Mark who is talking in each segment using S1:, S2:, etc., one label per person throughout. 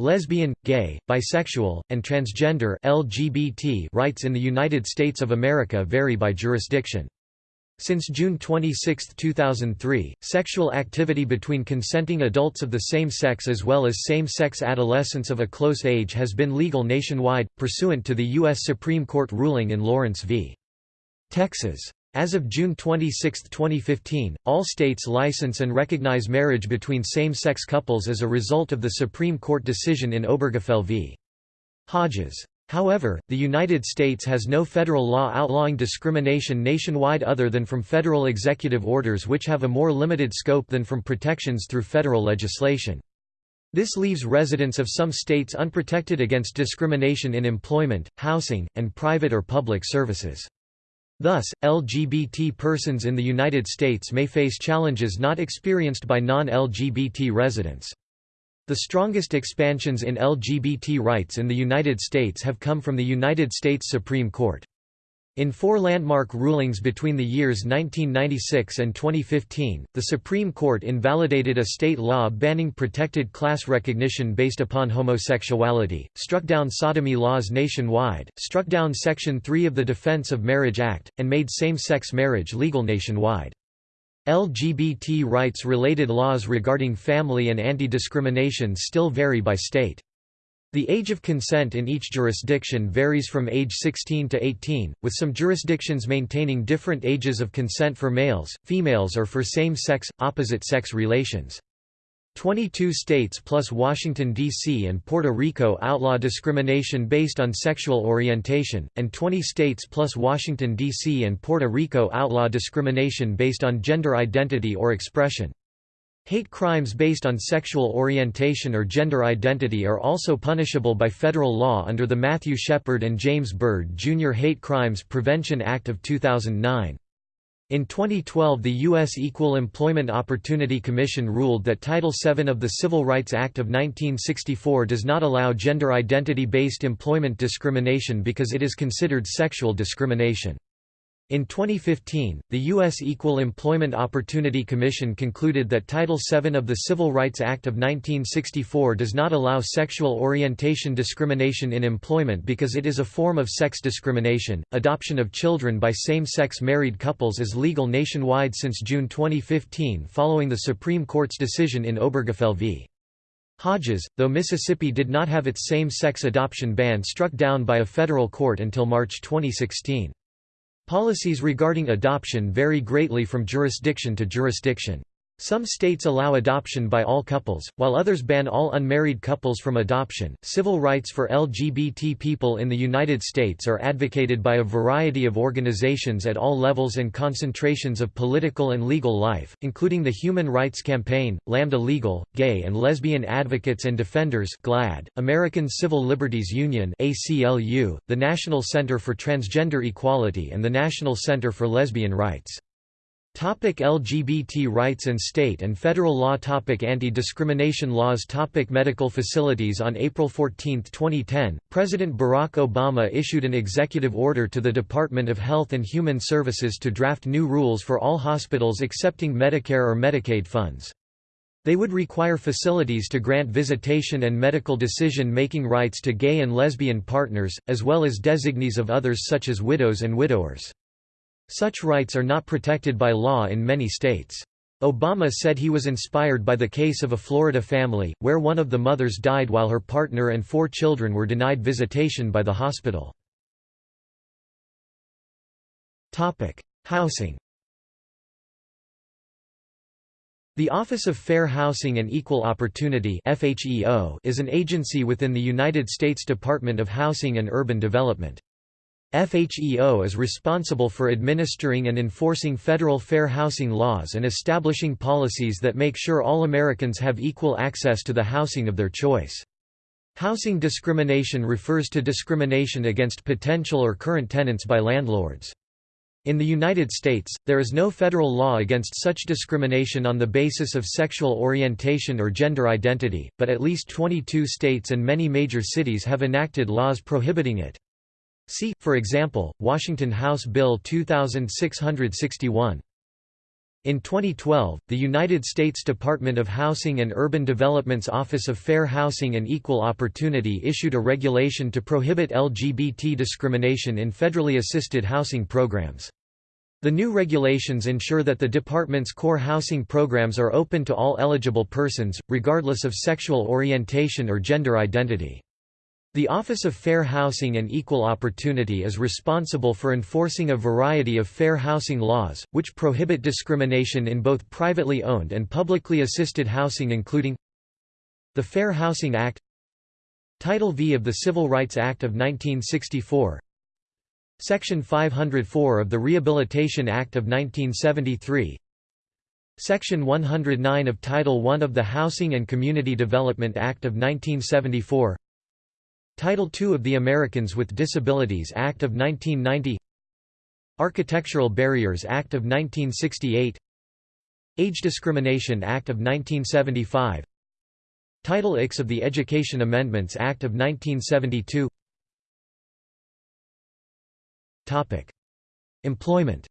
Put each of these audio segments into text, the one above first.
S1: lesbian, gay, bisexual, and transgender LGBT rights in the United States of America vary by jurisdiction. Since June 26, 2003, sexual activity between consenting adults of the same sex as well as same-sex adolescents of a close age has been legal nationwide, pursuant to the U.S. Supreme Court ruling in Lawrence v. Texas. As of June 26, 2015, all states license and recognize marriage between same-sex couples as a result of the Supreme Court decision in Obergefell v. Hodges. However, the United States has no federal law outlawing discrimination nationwide other than from federal executive orders which have a more limited scope than from protections through federal legislation. This leaves residents of some states unprotected against discrimination in employment, housing, and private or public services. Thus, LGBT persons in the United States may face challenges not experienced by non-LGBT residents. The strongest expansions in LGBT rights in the United States have come from the United States Supreme Court. In four landmark rulings between the years 1996 and 2015, the Supreme Court invalidated a state law banning protected class recognition based upon homosexuality, struck down sodomy laws nationwide, struck down Section 3 of the Defense of Marriage Act, and made same-sex marriage legal nationwide. LGBT rights-related laws regarding family and anti-discrimination still vary by state. The age of consent in each jurisdiction varies from age 16 to 18, with some jurisdictions maintaining different ages of consent for males, females or for same-sex, opposite-sex relations. 22 states plus Washington, D.C. and Puerto Rico outlaw discrimination based on sexual orientation, and 20 states plus Washington, D.C. and Puerto Rico outlaw discrimination based on gender identity or expression. Hate crimes based on sexual orientation or gender identity are also punishable by federal law under the Matthew Shepard and James Byrd Jr. Hate Crimes Prevention Act of 2009. In 2012 the U.S. Equal Employment Opportunity Commission ruled that Title VII of the Civil Rights Act of 1964 does not allow gender identity-based employment discrimination because it is considered sexual discrimination. In 2015, the U.S. Equal Employment Opportunity Commission concluded that Title VII of the Civil Rights Act of 1964 does not allow sexual orientation discrimination in employment because it is a form of sex discrimination. Adoption of children by same sex married couples is legal nationwide since June 2015 following the Supreme Court's decision in Obergefell v. Hodges, though Mississippi did not have its same sex adoption ban struck down by a federal court until March 2016. Policies regarding adoption vary greatly from jurisdiction to jurisdiction. Some states allow adoption by all couples, while others ban all unmarried couples from adoption. Civil rights for LGBT people in the United States are advocated by a variety of organizations at all levels and concentrations of political and legal life, including the Human Rights Campaign, Lambda Legal, Gay and Lesbian Advocates and Defenders (GLAAD), American Civil Liberties Union (ACLU), the National Center for Transgender Equality and the National Center for Lesbian Rights. Topic LGBT rights and state and federal law Topic Anti-discrimination laws Topic Medical facilities On April 14, 2010, President Barack Obama issued an executive order to the Department of Health and Human Services to draft new rules for all hospitals accepting Medicare or Medicaid funds. They would require facilities to grant visitation and medical decision-making rights to gay and lesbian partners, as well as designees of others such as widows and widowers. Such rights are not protected by law in many states. Obama said he was inspired by the case of a Florida family, where one of the mothers died while her partner and four children were denied visitation by the hospital. Housing The Office of Fair Housing and Equal Opportunity is an agency within the United States Department of Housing and Urban Development. FHEO is responsible for administering and enforcing federal fair housing laws and establishing policies that make sure all Americans have equal access to the housing of their choice. Housing discrimination refers to discrimination against potential or current tenants by landlords. In the United States, there is no federal law against such discrimination on the basis of sexual orientation or gender identity, but at least 22 states and many major cities have enacted laws prohibiting it. See, for example, Washington House Bill 2661. In 2012, the United States Department of Housing and Urban Development's Office of Fair Housing and Equal Opportunity issued a regulation to prohibit LGBT discrimination in federally assisted housing programs. The new regulations ensure that the department's core housing programs are open to all eligible persons, regardless of sexual orientation or gender identity. The Office of Fair Housing and Equal Opportunity is responsible for enforcing a variety of fair housing laws, which prohibit discrimination in both privately owned and publicly assisted housing including the Fair Housing Act Title V of the Civil Rights Act of 1964 Section 504 of the Rehabilitation Act of 1973 Section 109 of Title I of the Housing and Community Development Act of 1974 Title II of the Americans with Disabilities Act of 1990 Architectural Barriers Act of 1968 Age Discrimination Act of 1975 Title IX of the Education Amendments Act of 1972 Topic. Employment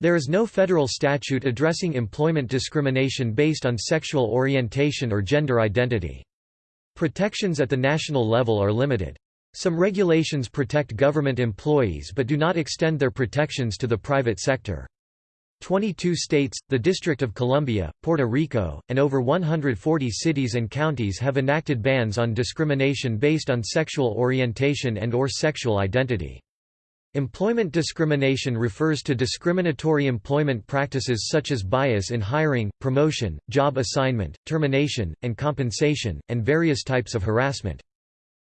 S1: There is no federal statute addressing employment discrimination based on sexual orientation or gender identity. Protections at the national level are limited. Some regulations protect government employees but do not extend their protections to the private sector. 22 states, the District of Columbia, Puerto Rico, and over 140 cities and counties have enacted bans on discrimination based on sexual orientation and or sexual identity. Employment discrimination refers to discriminatory employment practices such as bias in hiring, promotion, job assignment, termination, and compensation, and various types of harassment.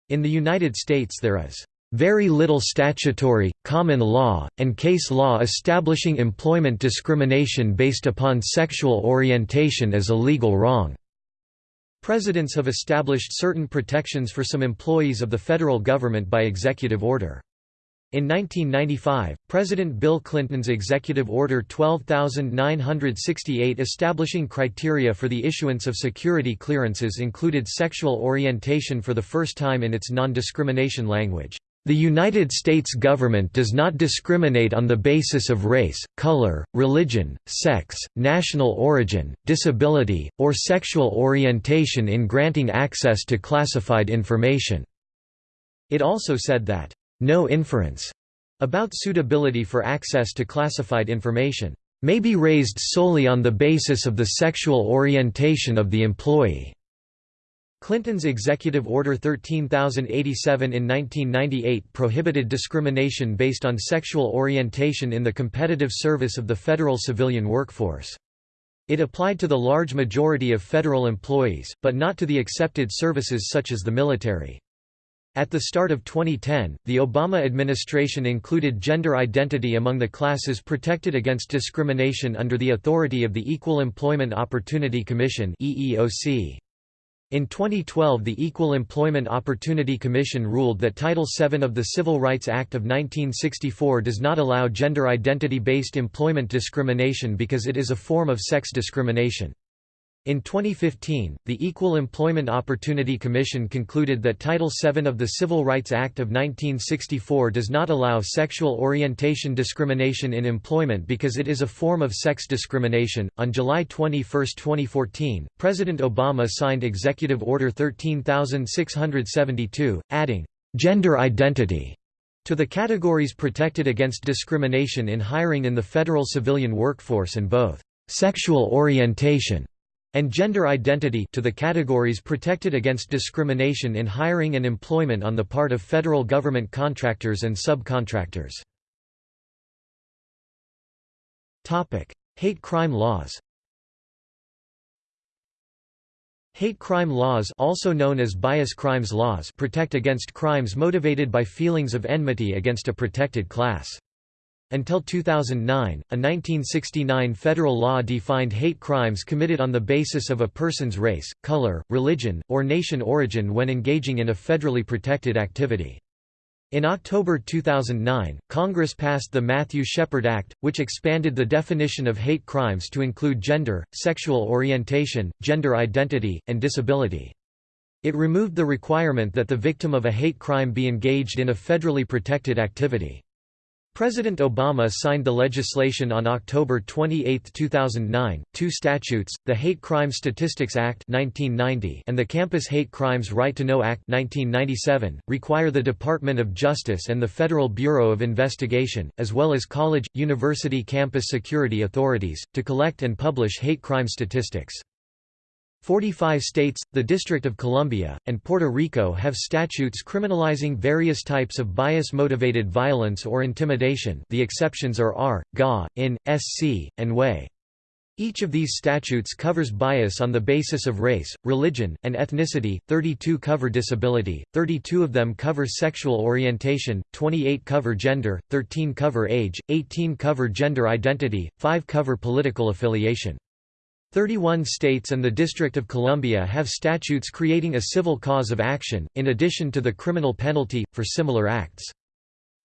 S1: In the United States there is very little statutory, common law, and case law establishing employment discrimination based upon sexual orientation as a legal wrong. Presidents have established certain protections for some employees of the federal government by executive order. In 1995, President Bill Clinton's Executive Order 12968 establishing criteria for the issuance of security clearances included sexual orientation for the first time in its non-discrimination language. The United States government does not discriminate on the basis of race, color, religion, sex, national origin, disability, or sexual orientation in granting access to classified information." It also said that no inference about suitability for access to classified information may be raised solely on the basis of the sexual orientation of the employee. Clinton's Executive Order 13087 in 1998 prohibited discrimination based on sexual orientation in the competitive service of the federal civilian workforce. It applied to the large majority of federal employees, but not to the accepted services such as the military. At the start of 2010, the Obama administration included gender identity among the classes protected against discrimination under the authority of the Equal Employment Opportunity Commission. In 2012 the Equal Employment Opportunity Commission ruled that Title VII of the Civil Rights Act of 1964 does not allow gender identity-based employment discrimination because it is a form of sex discrimination. In 2015, the Equal Employment Opportunity Commission concluded that Title VII of the Civil Rights Act of 1964 does not allow sexual orientation discrimination in employment because it is a form of sex discrimination. On July 21, 2014, President Obama signed Executive Order 13672, adding gender identity to the categories protected against discrimination in hiring in the federal civilian workforce and both sexual orientation and gender identity to the categories protected against discrimination in hiring and employment on the part of federal government contractors and subcontractors. Topic: Hate crime laws Hate crime laws also known as bias crimes laws protect against crimes motivated by feelings of enmity against a protected class. Until 2009, a 1969 federal law defined hate crimes committed on the basis of a person's race, color, religion, or nation origin when engaging in a federally protected activity. In October 2009, Congress passed the Matthew Shepard Act, which expanded the definition of hate crimes to include gender, sexual orientation, gender identity, and disability. It removed the requirement that the victim of a hate crime be engaged in a federally protected activity. President Obama signed the legislation on October 28, 2009. Two statutes, the Hate Crime Statistics Act 1990 and the Campus Hate Crimes Right to Know Act 1997, require the Department of Justice and the Federal Bureau of Investigation, as well as college, university campus security authorities, to collect and publish hate crime statistics. 45 states, the District of Columbia, and Puerto Rico have statutes criminalizing various types of bias-motivated violence or intimidation the exceptions are R, GA, IN, SC, and WAY. Each of these statutes covers bias on the basis of race, religion, and ethnicity, 32 cover disability, 32 of them cover sexual orientation, 28 cover gender, 13 cover age, 18 cover gender identity, 5 cover political affiliation. 31 states and the District of Columbia have statutes creating a civil cause of action, in addition to the criminal penalty, for similar acts.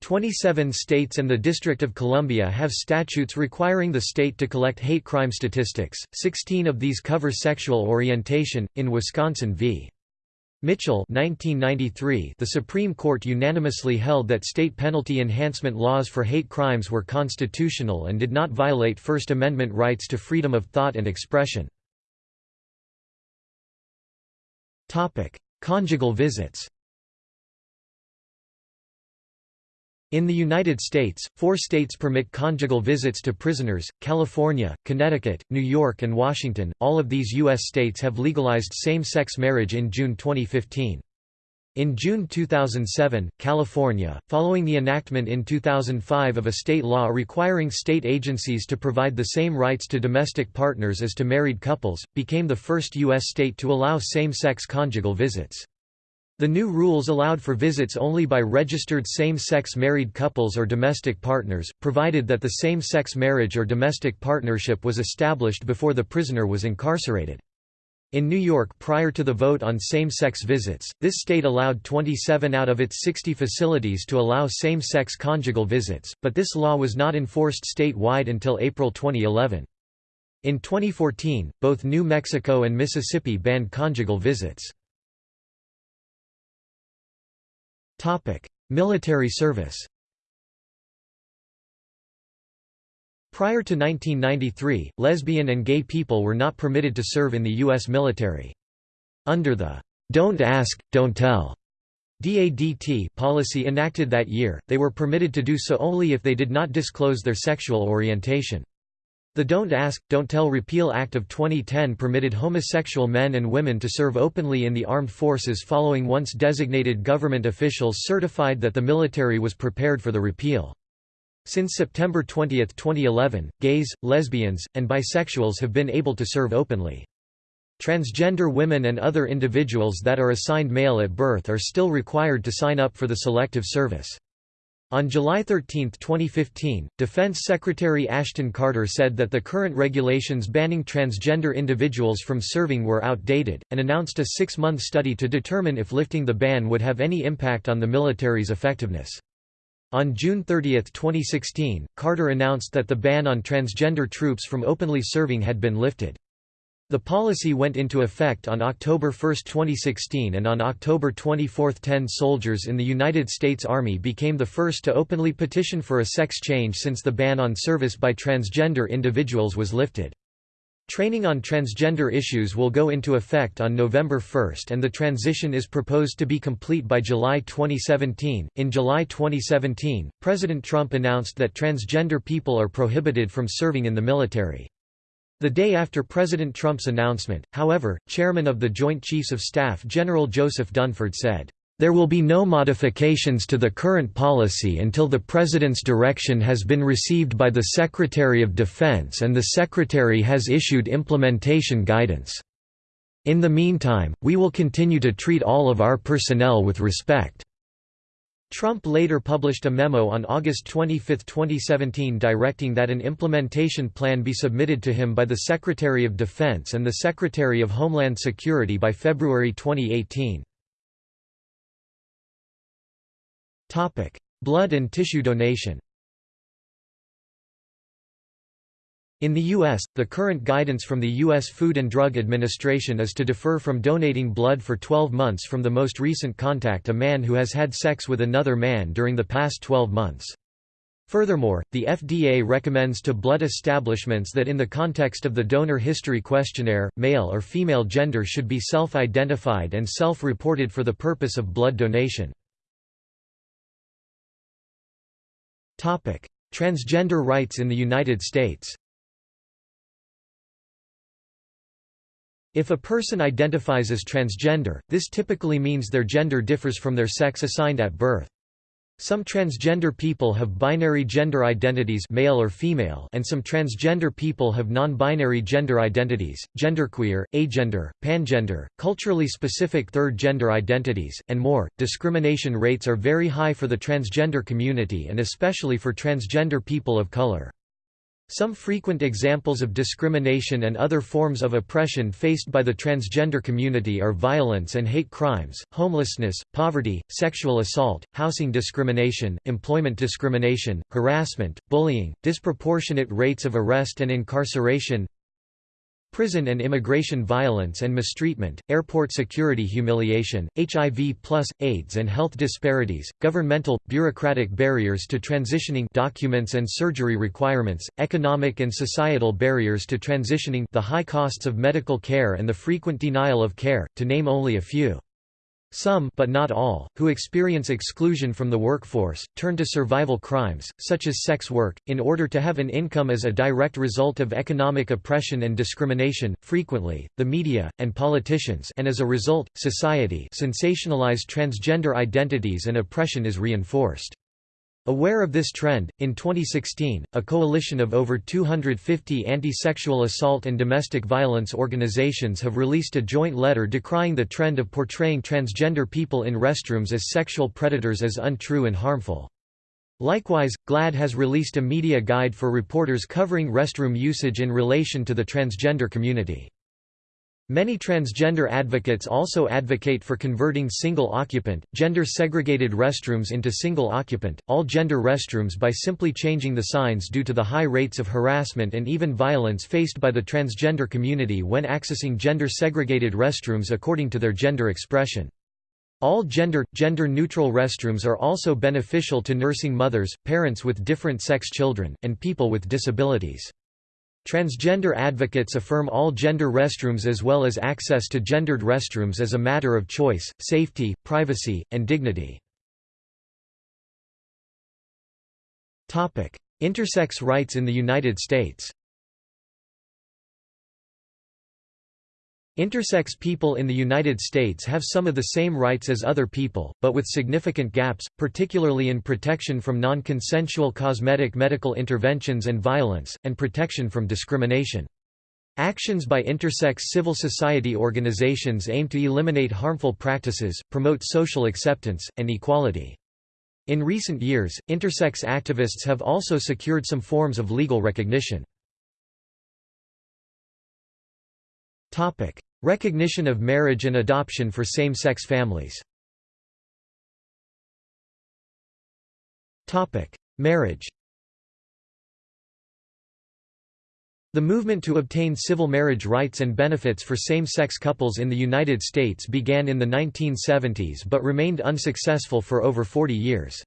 S1: 27 states and the District of Columbia have statutes requiring the state to collect hate crime statistics, 16 of these cover sexual orientation. In Wisconsin v. Mitchell 1993, the Supreme Court unanimously held that state penalty enhancement laws for hate crimes were constitutional and did not violate First Amendment rights to freedom of thought and expression. Conjugal visits In the United States, four states permit conjugal visits to prisoners, California, Connecticut, New York and Washington. All of these U.S. states have legalized same-sex marriage in June 2015. In June 2007, California, following the enactment in 2005 of a state law requiring state agencies to provide the same rights to domestic partners as to married couples, became the first U.S. state to allow same-sex conjugal visits. The new rules allowed for visits only by registered same-sex married couples or domestic partners, provided that the same-sex marriage or domestic partnership was established before the prisoner was incarcerated. In New York prior to the vote on same-sex visits, this state allowed 27 out of its 60 facilities to allow same-sex conjugal visits, but this law was not enforced statewide until April 2011. In 2014, both New Mexico and Mississippi banned conjugal visits. Topic: Military service. Prior to 1993, lesbian and gay people were not permitted to serve in the U.S. military. Under the "Don't Ask, Don't Tell" DADT policy enacted that year, they were permitted to do so only if they did not disclose their sexual orientation. The Don't Ask, Don't Tell Repeal Act of 2010 permitted homosexual men and women to serve openly in the armed forces following once designated government officials certified that the military was prepared for the repeal. Since September 20, 2011, gays, lesbians, and bisexuals have been able to serve openly. Transgender women and other individuals that are assigned male at birth are still required to sign up for the selective service. On July 13, 2015, Defense Secretary Ashton Carter said that the current regulations banning transgender individuals from serving were outdated, and announced a six-month study to determine if lifting the ban would have any impact on the military's effectiveness. On June 30, 2016, Carter announced that the ban on transgender troops from openly serving had been lifted. The policy went into effect on October 1, 2016 and on October 24 ten soldiers in the United States Army became the first to openly petition for a sex change since the ban on service by transgender individuals was lifted. Training on transgender issues will go into effect on November 1 and the transition is proposed to be complete by July 2017. In July 2017, President Trump announced that transgender people are prohibited from serving in the military. The day after President Trump's announcement, however, Chairman of the Joint Chiefs of Staff General Joseph Dunford said, "...there will be no modifications to the current policy until the President's direction has been received by the Secretary of Defense and the Secretary has issued implementation guidance. In the meantime, we will continue to treat all of our personnel with respect." Trump later published a memo on August 25, 2017 directing that an implementation plan be submitted to him by the Secretary of Defense and the Secretary of Homeland Security by February 2018. Blood and tissue donation In the U.S., the current guidance from the U.S. Food and Drug Administration is to defer from donating blood for 12 months from the most recent contact a man who has had sex with another man during the past 12 months. Furthermore, the FDA recommends to blood establishments that in the context of the donor history questionnaire, male or female gender should be self-identified and self-reported for the purpose of blood donation. Transgender rights in the United States If a person identifies as transgender, this typically means their gender differs from their sex assigned at birth. Some transgender people have binary gender identities male or female and some transgender people have non-binary gender identities, genderqueer, agender, pangender, culturally specific third gender identities, and more. Discrimination rates are very high for the transgender community and especially for transgender people of color. Some frequent examples of discrimination and other forms of oppression faced by the transgender community are violence and hate crimes, homelessness, poverty, sexual assault, housing discrimination, employment discrimination, harassment, bullying, disproportionate rates of arrest and incarceration, prison and immigration violence and mistreatment, airport security humiliation, HIV plus, AIDS and health disparities, governmental, bureaucratic barriers to transitioning documents and surgery requirements, economic and societal barriers to transitioning the high costs of medical care and the frequent denial of care, to name only a few. Some but not all, who experience exclusion from the workforce, turn to survival crimes, such as sex work, in order to have an income as a direct result of economic oppression and discrimination. Frequently, the media, and politicians and as a result, society sensationalize transgender identities and oppression is reinforced. Aware of this trend, in 2016, a coalition of over 250 anti-sexual assault and domestic violence organizations have released a joint letter decrying the trend of portraying transgender people in restrooms as sexual predators as untrue and harmful. Likewise, GLAAD has released a media guide for reporters covering restroom usage in relation to the transgender community. Many transgender advocates also advocate for converting single-occupant, gender-segregated restrooms into single-occupant, all-gender restrooms by simply changing the signs due to the high rates of harassment and even violence faced by the transgender community when accessing gender-segregated restrooms according to their gender expression. All-gender, gender-neutral restrooms are also beneficial to nursing mothers, parents with different sex children, and people with disabilities. Transgender advocates affirm all gender restrooms as well as access to gendered restrooms as a matter of choice, safety, privacy, and dignity. Intersex rights in the United States Intersex people in the United States have some of the same rights as other people, but with significant gaps, particularly in protection from non-consensual cosmetic medical interventions and violence, and protection from discrimination. Actions by intersex civil society organizations aim to eliminate harmful practices, promote social acceptance, and equality. In recent years, intersex activists have also secured some forms of legal recognition. Recognition of marriage and adoption for same-sex families Marriage The movement to obtain civil marriage rights and benefits for same-sex couples in the United States began in the 1970s but remained unsuccessful for over 40 years.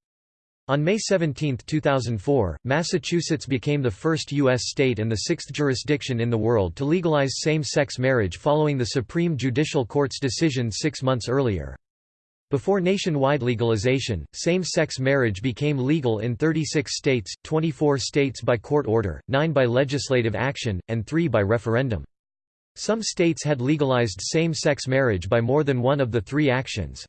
S1: On May 17, 2004, Massachusetts became the first U.S. state and the sixth jurisdiction in the world to legalize same-sex marriage following the Supreme Judicial Court's decision six months earlier. Before nationwide legalization, same-sex marriage became legal in 36 states, 24 states by court order, 9 by legislative action, and 3 by referendum. Some states had legalized same-sex marriage by more than one of the three actions.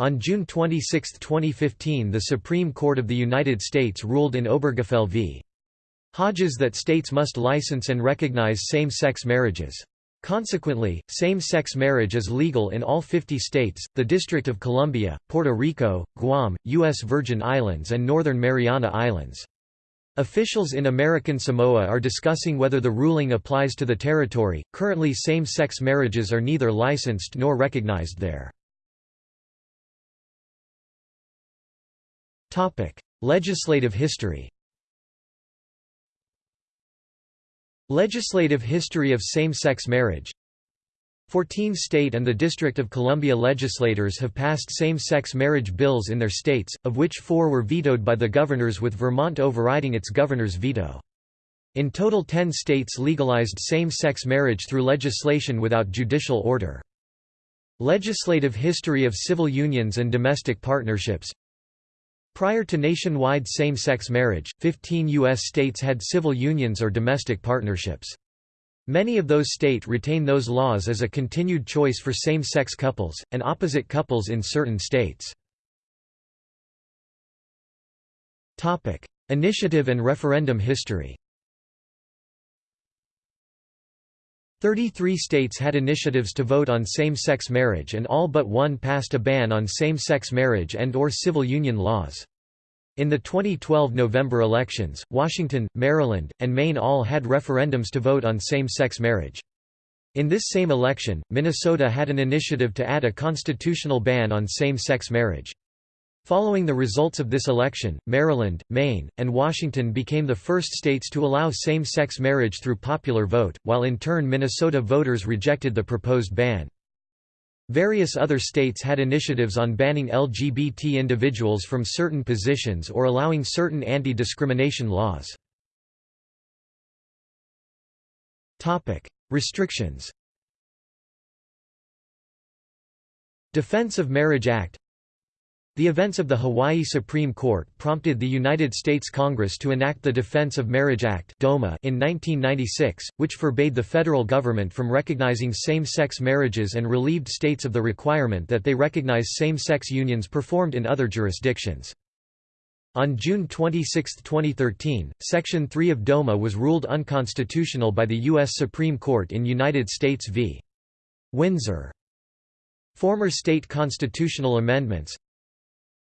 S1: On June 26, 2015 the Supreme Court of the United States ruled in Obergefell v. Hodges that states must license and recognize same-sex marriages. Consequently, same-sex marriage is legal in all 50 states, the District of Columbia, Puerto Rico, Guam, U.S. Virgin Islands and Northern Mariana Islands. Officials in American Samoa are discussing whether the ruling applies to the territory. Currently, same sex marriages are neither licensed nor recognized there. Topic: Legislative history. Legislative history of same-sex marriage Fourteen state and the District of Columbia legislators have passed same-sex marriage bills in their states, of which four were vetoed by the governors with Vermont overriding its governor's veto. In total ten states legalized same-sex marriage through legislation without judicial order. Legislative history of civil unions and domestic partnerships Prior to nationwide same-sex marriage, 15 U.S. states had civil unions or domestic partnerships. Many of those states retain those laws as a continued choice for same-sex couples, and opposite couples in certain states. Initiative and referendum history 33 states had initiatives to vote on same-sex marriage and all but one passed a ban on same-sex marriage and or civil union laws. In the 2012 November elections, Washington, Maryland, and Maine all had referendums to vote on same-sex marriage. In this same election, Minnesota had an initiative to add a constitutional ban on same-sex marriage. Following the results of this election, Maryland, Maine, and Washington became the first states to allow same-sex marriage through popular vote, while in turn Minnesota voters rejected the proposed ban. Various other states had initiatives on banning LGBT individuals from certain positions or allowing certain anti-discrimination laws. Restrictions Defense of Marriage Act the events of the Hawaii Supreme Court prompted the United States Congress to enact the Defense of Marriage Act in 1996, which forbade the federal government from recognizing same-sex marriages and relieved states of the requirement that they recognize same-sex unions performed in other jurisdictions. On June 26, 2013, Section 3 of DOMA was ruled unconstitutional by the U.S. Supreme Court in United States v. Windsor. Former state constitutional amendments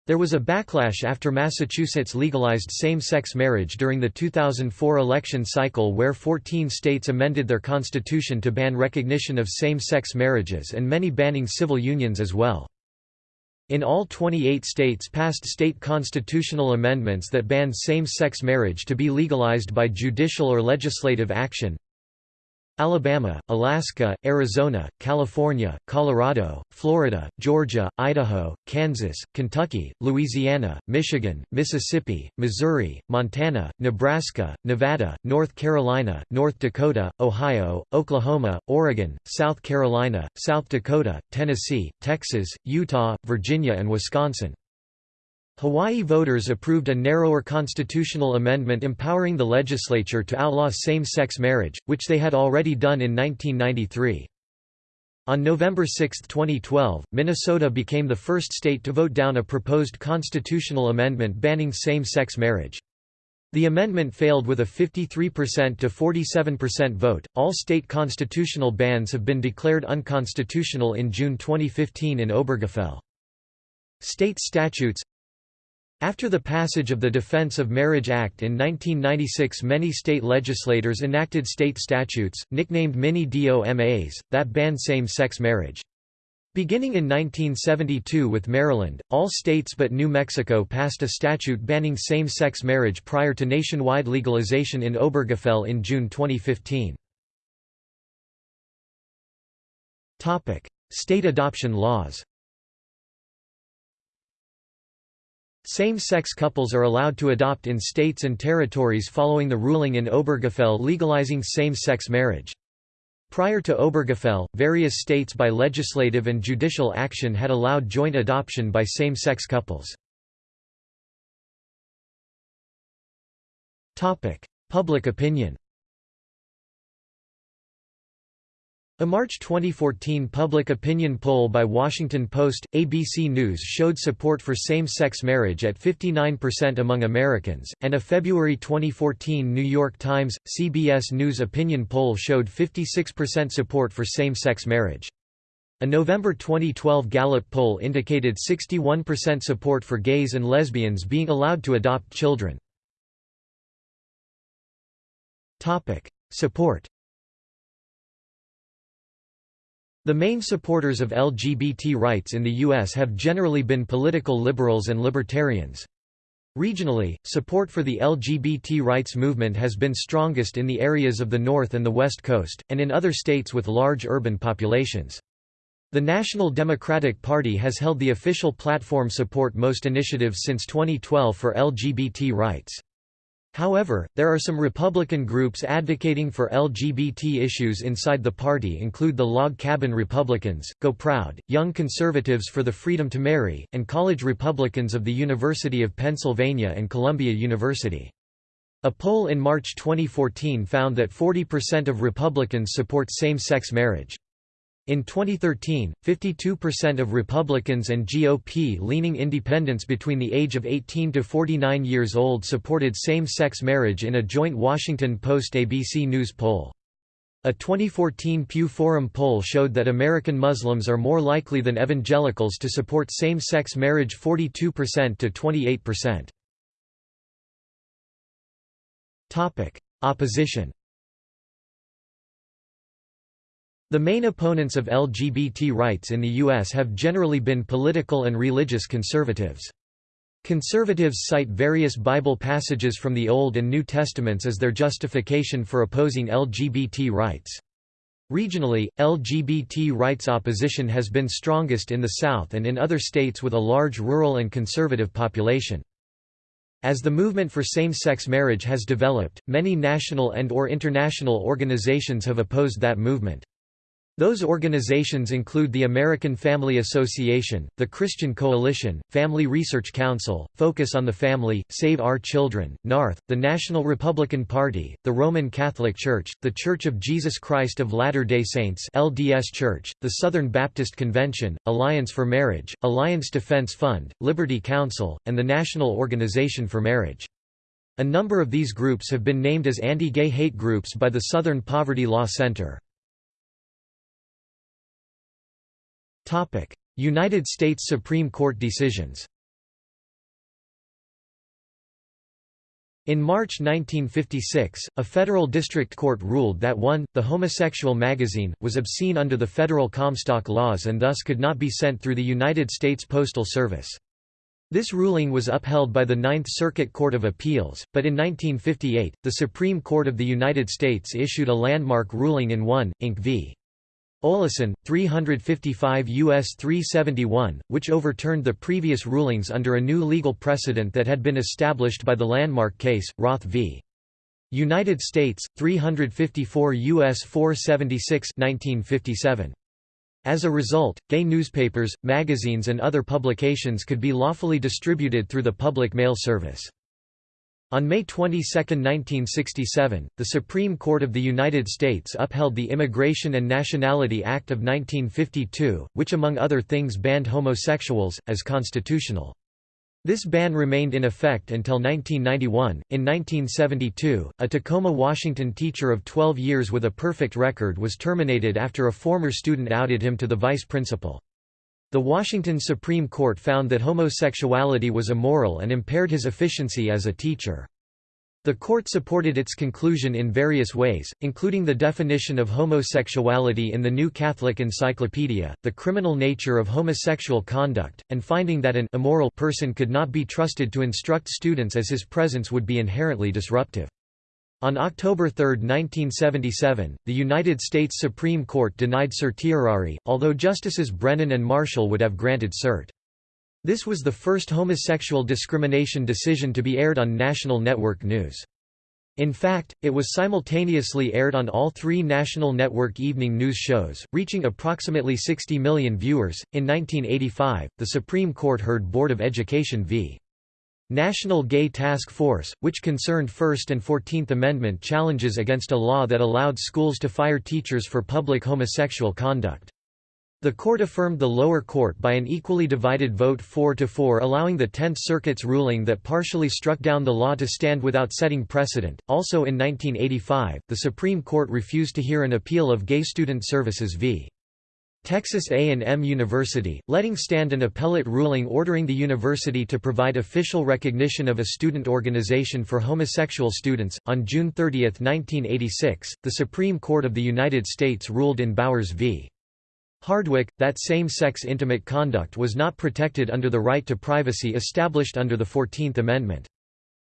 S1: there was a backlash after Massachusetts legalized same-sex marriage during the 2004 election cycle where 14 states amended their constitution to ban recognition of same-sex marriages and many banning civil unions as well. In all 28 states passed state constitutional amendments that banned same-sex marriage to be legalized by judicial or legislative action. Alabama, Alaska, Arizona, California, Colorado, Florida, Georgia, Idaho, Kansas, Kentucky, Louisiana, Michigan, Mississippi, Missouri, Montana, Nebraska, Nevada, North Carolina, North Dakota, Ohio, Oklahoma, Oregon, South Carolina, South Dakota, Tennessee, Texas, Utah, Virginia and Wisconsin. Hawaii voters approved a narrower constitutional amendment empowering the legislature to outlaw same-sex marriage, which they had already done in 1993. On November 6, 2012, Minnesota became the first state to vote down a proposed constitutional amendment banning same-sex marriage. The amendment failed with a 53% to 47% vote. All state constitutional bans have been declared unconstitutional in June 2015 in Obergefell. State statutes after the passage of the Defense of Marriage Act in 1996 many state legislators enacted state statutes, nicknamed mini-DOMAs, that banned same-sex marriage. Beginning in 1972 with Maryland, all states but New Mexico passed a statute banning same-sex marriage prior to nationwide legalization in Obergefell in June 2015. State adoption laws Same-sex couples are allowed to adopt in states and territories following the ruling in Obergefell legalizing same-sex marriage. Prior to Obergefell, various states by legislative and judicial action had allowed joint adoption by same-sex couples. Public opinion A March 2014 public opinion poll by Washington Post, ABC News showed support for same-sex marriage at 59% among Americans, and a February 2014 New York Times, CBS News opinion poll showed 56% support for same-sex marriage. A November 2012 Gallup poll indicated 61% support for gays and lesbians being allowed to adopt children. Support The main supporters of LGBT rights in the U.S. have generally been political liberals and libertarians. Regionally, support for the LGBT rights movement has been strongest in the areas of the North and the West Coast, and in other states with large urban populations. The National Democratic Party has held the official platform support most initiatives since 2012 for LGBT rights. However, there are some Republican groups advocating for LGBT issues inside the party include the Log Cabin Republicans, GOProud, Young Conservatives for the Freedom to Marry, and College Republicans of the University of Pennsylvania and Columbia University. A poll in March 2014 found that 40% of Republicans support same-sex marriage. In 2013, 52% of Republicans and GOP-leaning independents between the age of 18 to 49 years old supported same-sex marriage in a joint Washington Post-ABC News poll. A 2014 Pew Forum poll showed that American Muslims are more likely than evangelicals to support same-sex marriage 42% to 28%. Opposition The main opponents of LGBT rights in the U.S. have generally been political and religious conservatives. Conservatives cite various Bible passages from the Old and New Testaments as their justification for opposing LGBT rights. Regionally, LGBT rights opposition has been strongest in the South and in other states with a large rural and conservative population. As the movement for same-sex marriage has developed, many national and or international organizations have opposed that movement. Those organizations include the American Family Association, the Christian Coalition, Family Research Council, Focus on the Family, Save Our Children, NARTH, the National Republican Party, the Roman Catholic Church, the Church of Jesus Christ of Latter-day Saints LDS Church, the Southern Baptist Convention, Alliance for Marriage, Alliance Defense Fund, Liberty Counsel, and the National Organization for Marriage. A number of these groups have been named as anti-gay hate groups by the Southern Poverty Law Center. United States Supreme Court decisions In March 1956, a federal district court ruled that 1, the homosexual magazine, was obscene under the federal Comstock laws and thus could not be sent through the United States Postal Service. This ruling was upheld by the Ninth Circuit Court of Appeals, but in 1958, the Supreme Court of the United States issued a landmark ruling in 1, Inc. v. Olesen, 355 U.S. 371, which overturned the previous rulings under a new legal precedent that had been established by the landmark case, Roth v. United States, 354 U.S. 476 1957. As a result, gay newspapers, magazines and other publications could be lawfully distributed through the public mail service. On May 22, 1967, the Supreme Court of the United States upheld the Immigration and Nationality Act of 1952, which among other things banned homosexuals, as constitutional. This ban remained in effect until 1991. In 1972, a Tacoma, Washington teacher of 12 years with a perfect record was terminated after a former student outed him to the vice principal. The Washington Supreme Court found that homosexuality was immoral and impaired his efficiency as a teacher. The court supported its conclusion in various ways, including the definition of homosexuality in the New Catholic Encyclopedia, the criminal nature of homosexual conduct, and finding that an immoral person could not be trusted to instruct students as his presence would be inherently disruptive. On October 3, 1977, the United States Supreme Court denied certiorari, although Justices Brennan and Marshall would have granted cert. This was the first homosexual discrimination decision to be aired on national network news. In fact, it was simultaneously aired on all three national network evening news shows, reaching approximately 60 million viewers. In 1985, the Supreme Court heard Board of Education v. National Gay Task Force, which concerned First and Fourteenth Amendment challenges against a law that allowed schools to fire teachers for public homosexual conduct. The court affirmed the lower court by an equally divided vote 4 to 4 allowing the Tenth Circuit's ruling that partially struck down the law to stand without setting precedent. Also in 1985, the Supreme Court refused to hear an appeal of Gay Student Services v. Texas A&M University, letting stand an appellate ruling ordering the university to provide official recognition of a student organization for homosexual students. On June 30, 1986, the Supreme Court of the United States ruled in Bowers v. Hardwick, that same-sex intimate conduct was not protected under the right to privacy established under the Fourteenth Amendment.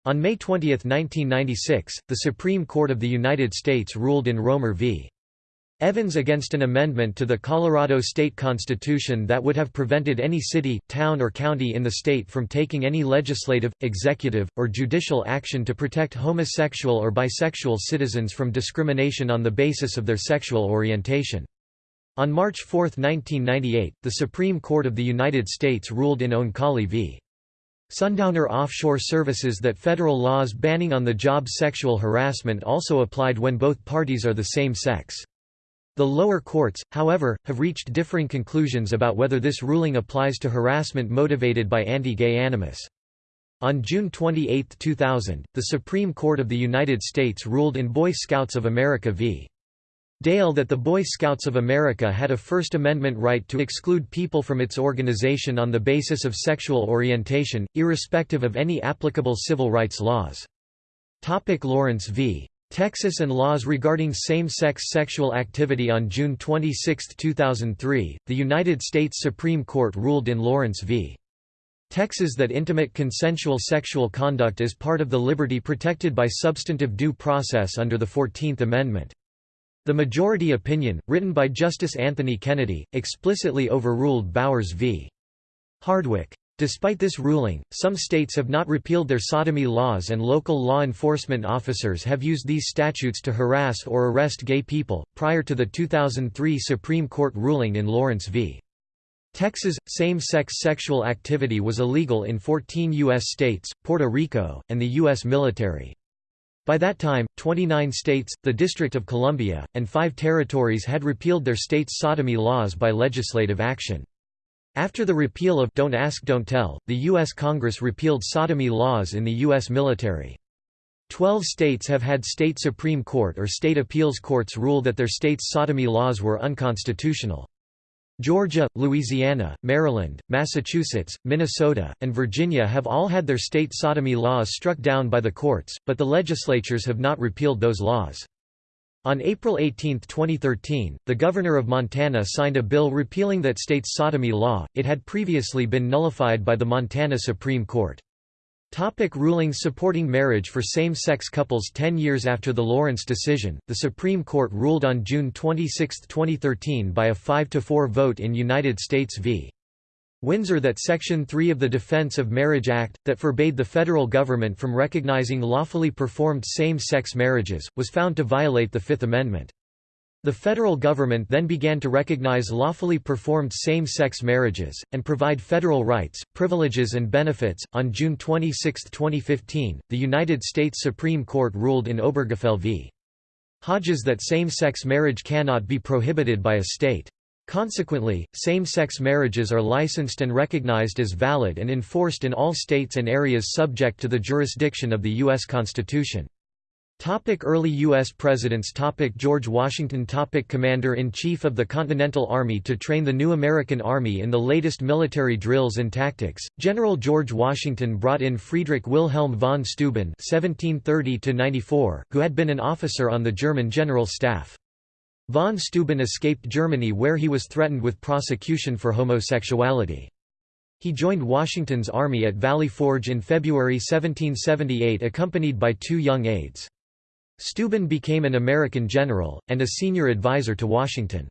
S1: On May 20, 1996, the Supreme Court of the United States ruled in Romer v. Evans against an amendment to the Colorado state constitution that would have prevented any city, town or county in the state from taking any legislative, executive, or judicial action to protect homosexual or bisexual citizens from discrimination on the basis of their sexual orientation. On March 4, 1998, the Supreme Court of the United States ruled in Oncale v. Sundowner Offshore Services that federal laws banning on the job sexual harassment also applied when both parties are the same sex. The lower courts, however, have reached differing conclusions about whether this ruling applies to harassment motivated by anti-gay animus. On June 28, 2000, the Supreme Court of the United States ruled in Boy Scouts of America v. Dale that the Boy Scouts of America had a First Amendment right to exclude people from its organization on the basis of sexual orientation, irrespective of any applicable civil rights laws. Topic Lawrence v. Texas and laws regarding same-sex sexual activity On June 26, 2003, the United States Supreme Court ruled in Lawrence v. Texas that intimate consensual sexual conduct is part of the liberty protected by substantive due process under the Fourteenth Amendment. The majority opinion, written by Justice Anthony Kennedy, explicitly overruled Bowers v. Hardwick. Despite this ruling, some states have not repealed their sodomy laws and local law enforcement officers have used these statutes to harass or arrest gay people. Prior to the 2003 Supreme Court ruling in Lawrence v. Texas, same-sex sexual activity was illegal in 14 U.S. states, Puerto Rico, and the U.S. military. By that time, 29 states, the District of Columbia, and five territories had repealed their state's sodomy laws by legislative action. After the repeal of Don't Ask Don't Tell, the U.S. Congress repealed sodomy laws in the U.S. military. Twelve states have had state Supreme Court or state appeals courts rule that their state's sodomy laws were unconstitutional. Georgia, Louisiana, Maryland, Massachusetts, Minnesota, and Virginia have all had their state sodomy laws struck down by the courts, but the legislatures have not repealed those laws. On April 18, 2013, the governor of Montana signed a bill repealing that state's sodomy law, it had previously been nullified by the Montana Supreme Court. Topic rulings supporting marriage for same-sex couples Ten years after the Lawrence decision, the Supreme Court ruled on June 26, 2013 by a 5–4 vote in United States v. Windsor that Section 3 of the Defense of Marriage Act, that forbade the federal government from recognizing lawfully performed same-sex marriages, was found to violate the Fifth Amendment. The federal government then began to recognize lawfully performed same-sex marriages, and provide federal rights, privileges and benefits. On June 26, 2015, the United States Supreme Court ruled in Obergefell v. Hodges that same-sex marriage cannot be prohibited by a state. Consequently, same-sex marriages are licensed and recognized as valid and enforced in all states and areas subject to the jurisdiction of the U.S. Constitution. Topic early U.S. presidents Topic George Washington Topic Commander-in-Chief of the Continental Army To train the new American Army in the latest military drills and tactics, General George Washington brought in Friedrich Wilhelm von Steuben (1730–94), who had been an officer on the German general staff. Von Steuben escaped Germany where he was threatened with prosecution for homosexuality. He joined Washington's army at Valley Forge in February 1778 accompanied by two young aides. Steuben became an American general, and a senior advisor to Washington.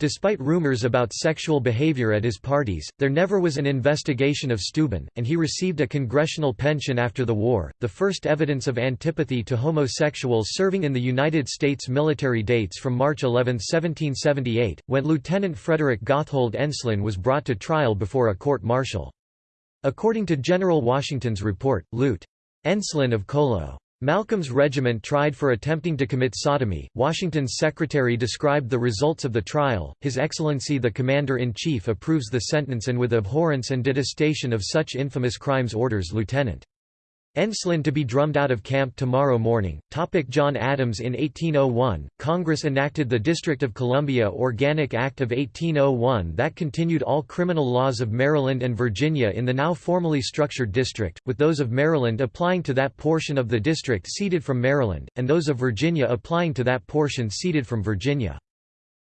S1: Despite rumors about sexual behavior at his parties, there never was an investigation of Steuben, and he received a congressional pension after the war. The first evidence of antipathy to homosexuals serving in the United States military dates from March 11, 1778, when Lieutenant Frederick Gotthold Enslin was brought to trial before a court-martial. According to General Washington's report, Lieut. Enslin of Colo. Malcolm's regiment tried for attempting to commit sodomy. Washington's secretary described the results of the trial. His Excellency the Commander-in-Chief approves the sentence and with abhorrence and detestation of such infamous crimes orders Lieutenant Enslin to be drummed out of camp tomorrow morning. Topic John Adams In 1801, Congress enacted the District of Columbia Organic Act of 1801 that continued all criminal laws of Maryland and Virginia in the now formally structured district, with those of Maryland applying to that portion of the district ceded from Maryland, and those of Virginia applying to that portion ceded from Virginia.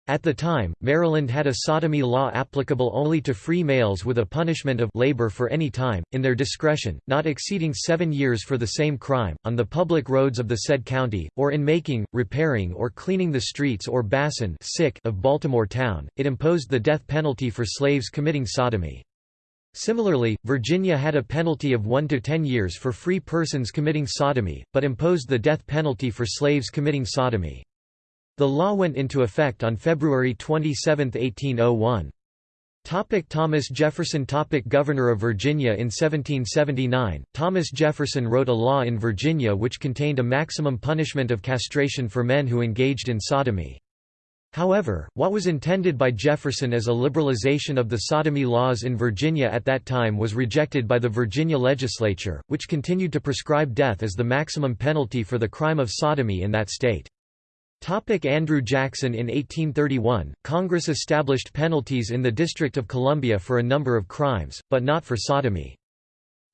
S1: At the time, Maryland had a sodomy law applicable only to free males with a punishment of labor for any time, in their discretion, not exceeding seven years for the same crime, on the public roads of the said county, or in making, repairing or cleaning the streets or basin of Baltimore town. It imposed the death penalty for slaves committing sodomy. Similarly, Virginia had a penalty of 1 to 10 years for free persons committing sodomy, but imposed the death penalty for slaves committing sodomy. The law went into effect on February 27, 1801. Topic Thomas Jefferson Topic Governor of Virginia In 1779, Thomas Jefferson wrote a law in Virginia which contained a maximum punishment of castration for men who engaged in sodomy. However, what was intended by Jefferson as a liberalization of the sodomy laws in Virginia at that time was rejected by the Virginia legislature, which continued to prescribe death as the maximum penalty for the crime of sodomy in that state. Topic Andrew Jackson In 1831, Congress established penalties in the District of Columbia for a number of crimes, but not for sodomy.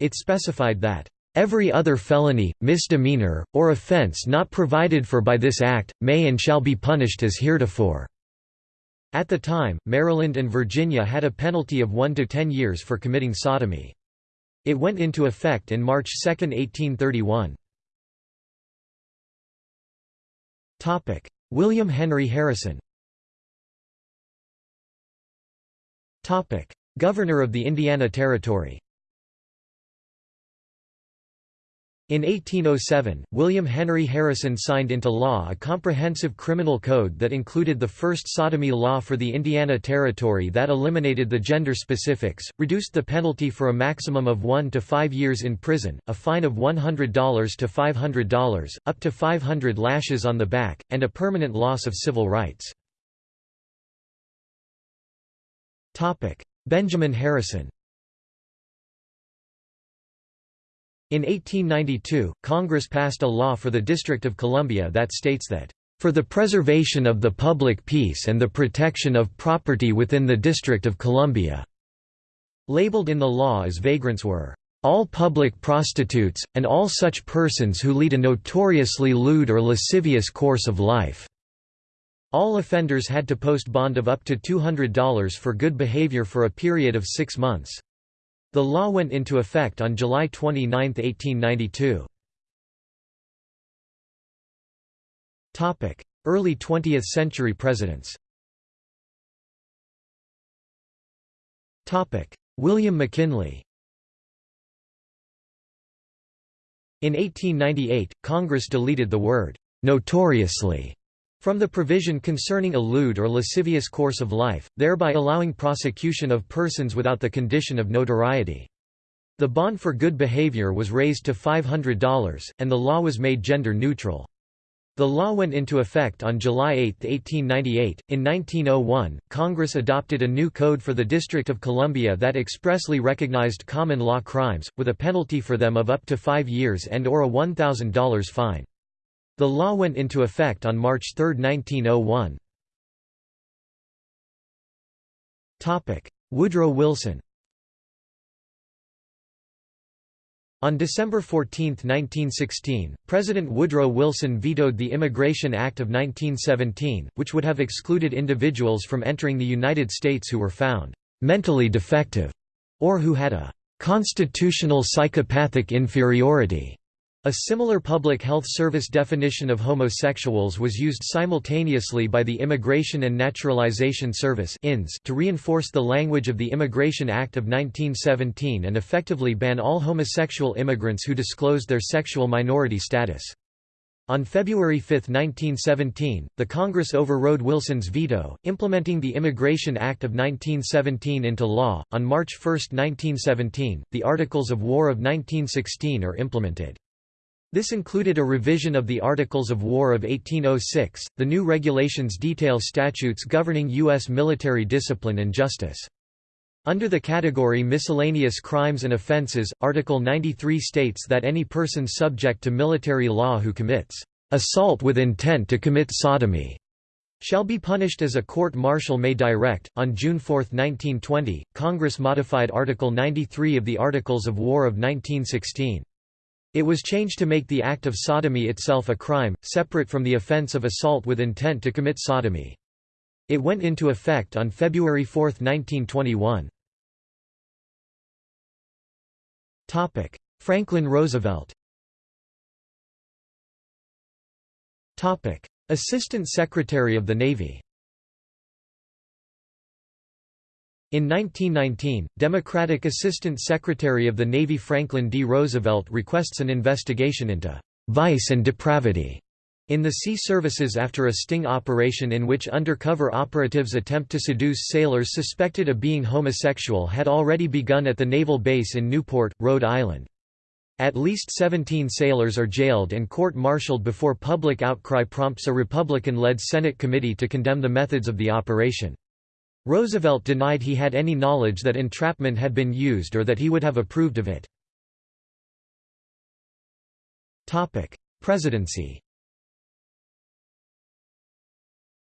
S1: It specified that, "...every other felony, misdemeanor, or offense not provided for by this Act, may and shall be punished as heretofore." At the time, Maryland and Virginia had a penalty of 1 to 10 years for committing sodomy. It went into effect in March 2, 1831. William Henry Harrison. Topic: Governor of the Indiana Territory In 1807, William Henry Harrison signed into law a comprehensive criminal code that included the first sodomy law for the Indiana Territory that eliminated the gender specifics, reduced the penalty for a maximum of one to five years in prison, a fine of $100 to $500, up to 500 lashes on the back, and a permanent loss of civil rights. Benjamin Harrison In 1892, Congress passed a law for the District of Columbia that states that, "...for the preservation of the public peace and the protection of property within the District of Columbia." Labeled in the law as vagrants were, "...all public prostitutes, and all such persons who lead a notoriously lewd or lascivious course of life." All offenders had to post bond of up to $200 for good behavior for a period of six months. The law went into effect on July 29, 1892. Early 20th century presidents William McKinley In 1898, Congress deleted the word «notoriously» from the provision concerning a lewd or lascivious course of life, thereby allowing prosecution of persons without the condition of notoriety. The bond for good behavior was raised to $500, and the law was made gender neutral. The law went into effect on July 8, 1898. In 1901, Congress adopted a new code for the District of Columbia that expressly recognized common law crimes, with a penalty for them of up to five years and or a $1,000 fine. The law went into effect on March 3, 1901. Woodrow Wilson On December 14, 1916, President Woodrow Wilson vetoed the Immigration Act of 1917, which would have excluded individuals from entering the United States who were found «mentally defective» or who had a «constitutional psychopathic inferiority» A similar Public Health Service definition of homosexuals was used simultaneously by the Immigration and Naturalization Service to reinforce the language of the Immigration Act of 1917 and effectively ban all homosexual immigrants who disclosed their sexual minority status. On February 5, 1917, the Congress overrode Wilson's veto, implementing the Immigration Act of 1917 into law. On March 1, 1917, the Articles of War of 1916 are implemented. This included a revision of the Articles of War of 1806. The new regulations detail statutes governing U.S. military discipline and justice. Under the category Miscellaneous Crimes and Offenses, Article 93 states that any person subject to military law who commits assault with intent to commit sodomy shall be punished as a court-martial may direct. On June 4, 1920, Congress modified Article 93 of the Articles of War of 1916. It was changed to make the act of sodomy itself a crime, separate from the offense of assault with intent to commit sodomy. It went into effect on February 4, 1921. Franklin Roosevelt Assistant Secretary of the Navy In 1919, Democratic Assistant Secretary of the Navy Franklin D. Roosevelt requests an investigation into «vice and depravity» in the sea services after a sting operation in which undercover operatives attempt to seduce sailors suspected of being homosexual had already begun at the naval base in Newport, Rhode Island. At least 17 sailors are jailed and court-martialed before public outcry prompts a Republican-led Senate committee to condemn the methods of the operation. Roosevelt denied he had any knowledge that entrapment had been used or that he would have approved of it. Presidency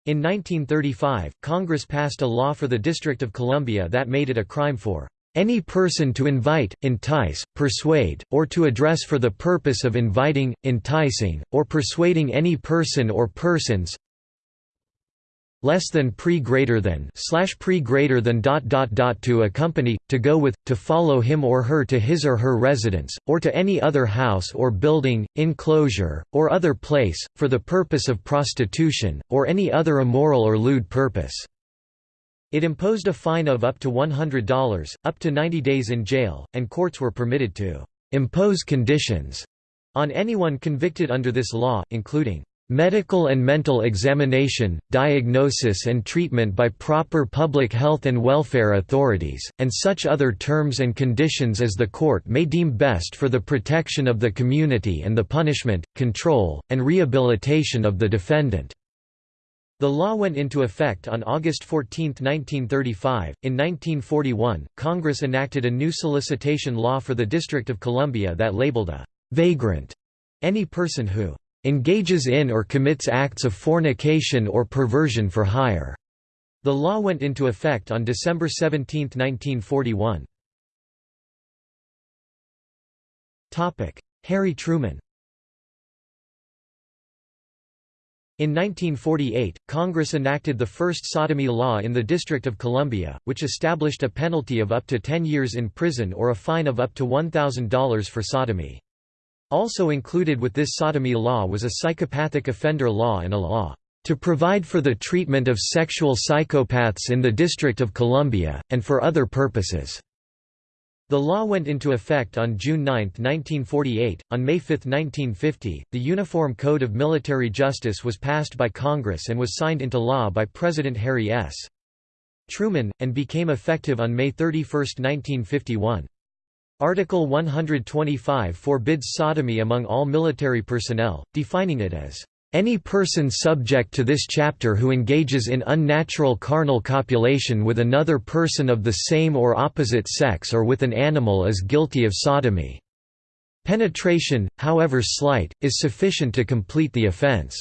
S1: In 1935, Congress passed a law for the District of Columbia that made it a crime for any person to invite, entice, persuade, or to address for the purpose of inviting, enticing, or persuading any person or persons less than pre greater than slash pre greater than dot dot dot to accompany, to go with, to follow him or her to his or her residence, or to any other house or building, enclosure, or other place, for the purpose of prostitution, or any other immoral or lewd purpose. It imposed a fine of up to $100, up to 90 days in jail, and courts were permitted to impose conditions on anyone convicted under this law, including Medical and mental examination, diagnosis and treatment by proper public health and welfare authorities, and such other terms and conditions as the court may deem best for the protection of the community and the punishment, control, and rehabilitation of the defendant. The law went into effect on August 14, 1935. In 1941, Congress enacted a new solicitation law for the District of Columbia that labeled a vagrant any person who engages in or commits acts of fornication or perversion for hire. The law went into effect on December 17, 1941. Topic: Harry Truman In 1948, Congress enacted the first sodomy law in the District of Columbia, which established a penalty of up to 10 years in prison or a fine of up to $1,000 for sodomy. Also included with this sodomy law was a psychopathic offender law and a law to provide for the treatment of sexual psychopaths in the District of Columbia, and for other purposes." The law went into effect on June 9, 1948. On May 5, 1950, the Uniform Code of Military Justice was passed by Congress and was signed into law by President Harry S. Truman, and became effective on May 31, 1951. Article 125 forbids sodomy among all military personnel, defining it as any person subject to this chapter who engages in unnatural carnal copulation with another person of the same or opposite sex or with an animal is guilty of sodomy. Penetration, however slight, is sufficient to complete the offense.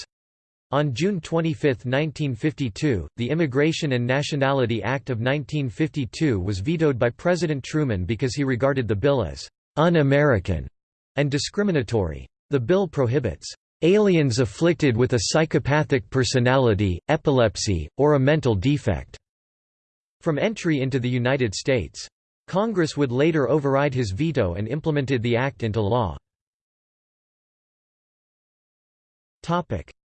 S1: On June 25, 1952, the Immigration and Nationality Act of 1952 was vetoed by President Truman because he regarded the bill as un-American and discriminatory. The bill prohibits aliens afflicted with a psychopathic personality, epilepsy, or a mental defect from entry into the United States. Congress would later override his veto and implemented the act into law.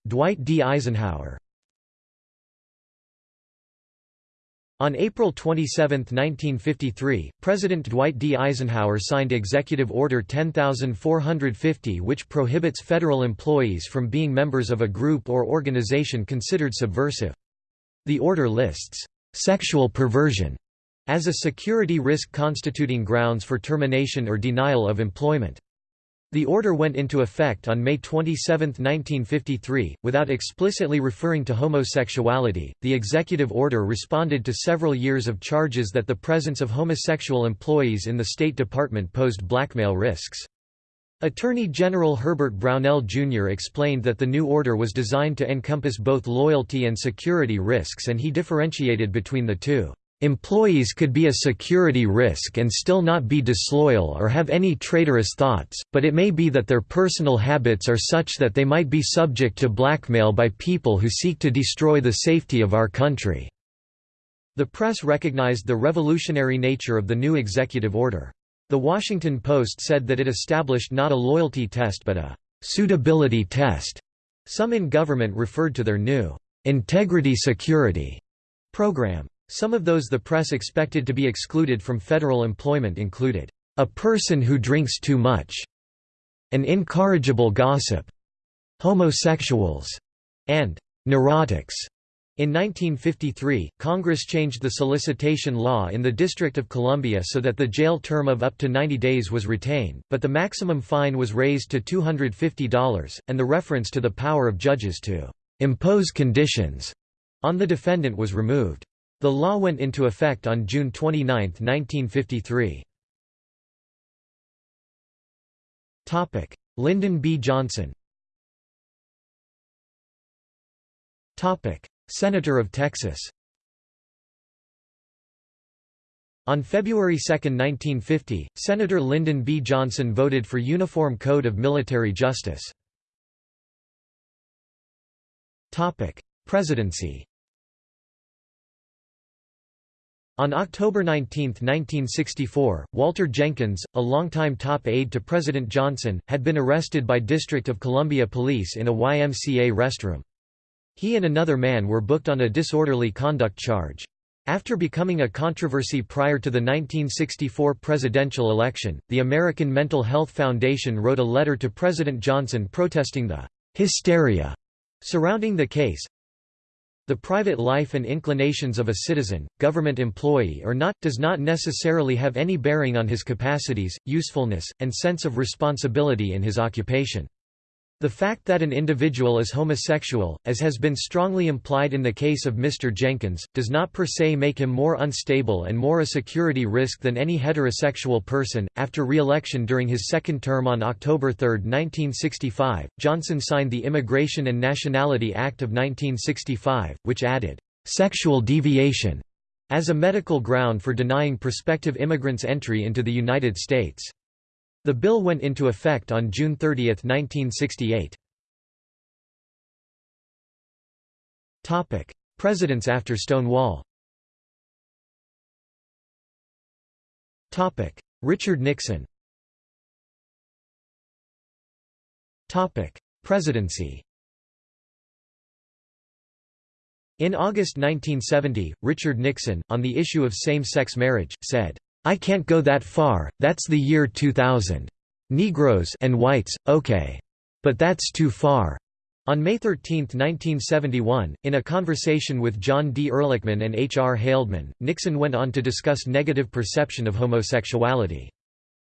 S1: Dwight D. Eisenhower On April 27, 1953, President Dwight D. Eisenhower signed Executive Order 10450 which prohibits federal employees from being members of a group or organization considered subversive. The order lists, "...sexual perversion", as a security risk constituting grounds for termination or denial of employment. The order went into effect on May 27, 1953. Without explicitly referring to homosexuality, the executive order responded to several years of charges that the presence of homosexual employees in the State Department posed blackmail risks. Attorney General Herbert Brownell Jr. explained that the new order was designed to encompass both loyalty and security risks and he differentiated between the two. Employees could be a security risk and still not be disloyal or have any traitorous thoughts, but it may be that their personal habits are such that they might be subject to blackmail by people who seek to destroy the safety of our country." The press recognized the revolutionary nature of the new executive order. The Washington Post said that it established not a loyalty test but a «suitability test». Some in government referred to their new «integrity security» program. Some of those the press expected to be excluded from federal employment included, "...a person who drinks too much", "...an incorrigible gossip", "...homosexuals", and "...neurotics". In 1953, Congress changed the solicitation law in the District of Columbia so that the jail term of up to 90 days was retained, but the maximum fine was raised to $250, and the reference to the power of judges to impose conditions on the defendant was removed. The law went into effect on June 29, 1953. Lyndon B. Johnson Senator of Texas On February 2, 1950, Senator Lyndon B. Johnson voted for Uniform Code of Military Justice. Presidency On October 19, 1964, Walter Jenkins, a longtime top aide to President Johnson, had been arrested by District of Columbia Police in a YMCA restroom. He and another man were booked on a disorderly conduct charge. After becoming a controversy prior to the 1964 presidential election, the American Mental Health Foundation wrote a letter to President Johnson protesting the hysteria surrounding the case, the private life and inclinations of a citizen, government employee or not, does not necessarily have any bearing on his capacities, usefulness, and sense of responsibility in his occupation. The fact that an individual is homosexual, as has been strongly implied in the case of Mr. Jenkins, does not per se make him more unstable and more a security risk than any heterosexual person. After re election during his second term on October 3, 1965, Johnson signed the Immigration and Nationality Act of 1965, which added sexual deviation as a medical ground for denying prospective immigrants entry into the United States. The bill went into effect on June 30, 1968. Presidents after Stonewall. Richard Nixon. Presidency. In August 1970, Richard Nixon, on the issue of same-sex marriage, said, I can't go that far, that's the year 2000. Negroes and whites, okay. But that's too far. On May 13, 1971, in a conversation with John D. Ehrlichman and H. R. Haldeman, Nixon went on to discuss negative perception of homosexuality.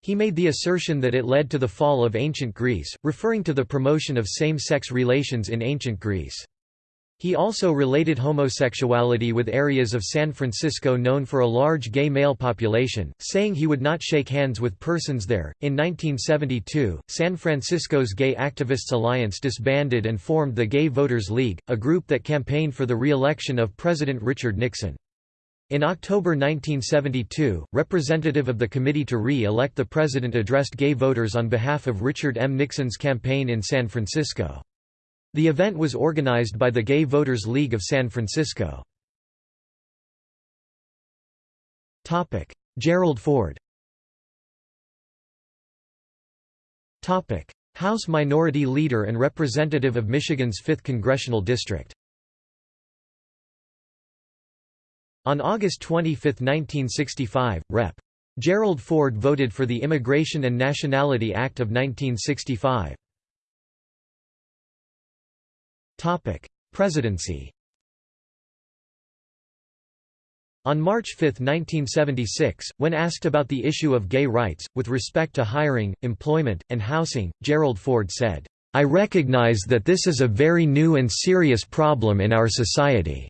S1: He made the assertion that it led to the fall of ancient Greece, referring to the promotion of same-sex relations in ancient Greece. He also related homosexuality with areas of San Francisco known for a large gay male population, saying he would not shake hands with persons there. In 1972, San Francisco's Gay Activists Alliance disbanded and formed the Gay Voters League, a group that campaigned for the re election of President Richard Nixon. In October 1972, representative of the Committee to Re-elect the President addressed gay voters on behalf of Richard M. Nixon's campaign in San Francisco. The event was organized by the Gay Voters League of San Francisco. Gerald Ford House Minority Leader and representative of Michigan's 5th Congressional District On August 25, 1965, Rep. Gerald Ford voted for the Immigration and Nationality Act of 1965. Topic: Presidency. On March 5, 1976, when asked about the issue of gay rights, with respect to hiring, employment, and housing, Gerald Ford said, I recognize that this is a very new and serious problem in our society.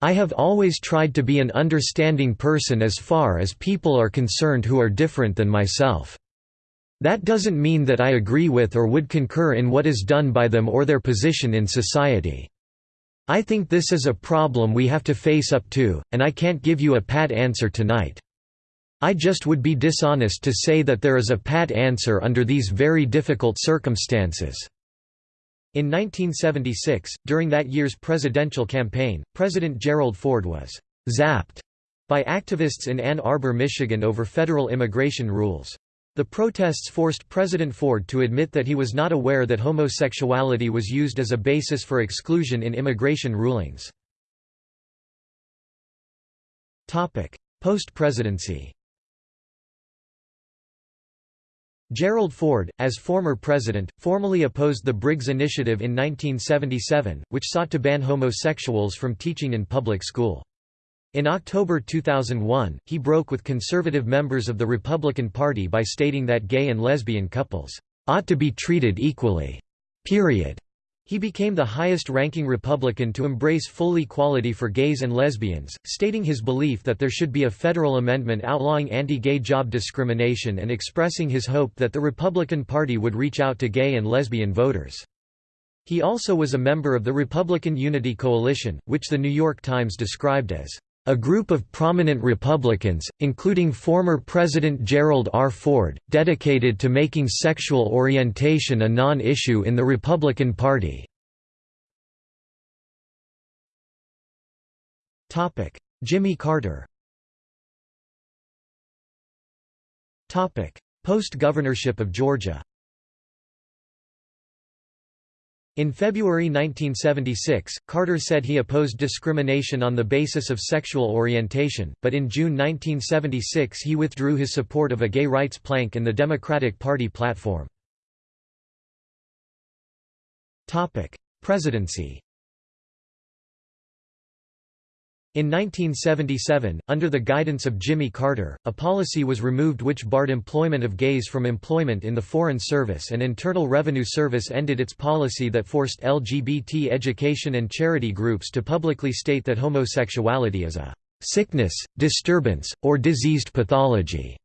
S1: I have always tried to be an understanding person as far as people are concerned who are different than myself. That doesn't mean that I agree with or would concur in what is done by them or their position in society. I think this is a problem we have to face up to, and I can't give you a pat answer tonight. I just would be dishonest to say that there is a pat answer under these very difficult circumstances." In 1976, during that year's presidential campaign, President Gerald Ford was «zapped» by activists in Ann Arbor, Michigan over federal immigration rules. The protests forced President Ford to admit that he was not aware that homosexuality was used as a basis for exclusion in immigration rulings. Post-presidency Gerald Ford, as former president, formally opposed the Briggs Initiative in 1977, which sought to ban homosexuals from teaching in public school. In October 2001, he broke with conservative members of the Republican Party by stating that gay and lesbian couples ought to be treated equally. Period. He became the highest-ranking Republican to embrace full equality for gays and lesbians, stating his belief that there should be a federal amendment outlawing anti-gay job discrimination and expressing his hope that the Republican Party would reach out to gay and lesbian voters. He also was a member of the Republican Unity Coalition, which The New York Times described as a group of prominent Republicans, including former President Gerald R. Ford, dedicated to making sexual orientation a non-issue in the Republican Party. Jimmy Carter Post-governorship of Georgia In February 1976, Carter said he opposed discrimination on the basis of sexual orientation, but in June 1976 he withdrew his support of a gay rights plank in the Democratic Party platform. Presidency In 1977, under the guidance of Jimmy Carter, a policy was removed which barred employment of gays from employment in the Foreign Service and Internal Revenue Service ended its policy that forced LGBT education and charity groups to publicly state that homosexuality is a sickness, disturbance, or diseased pathology.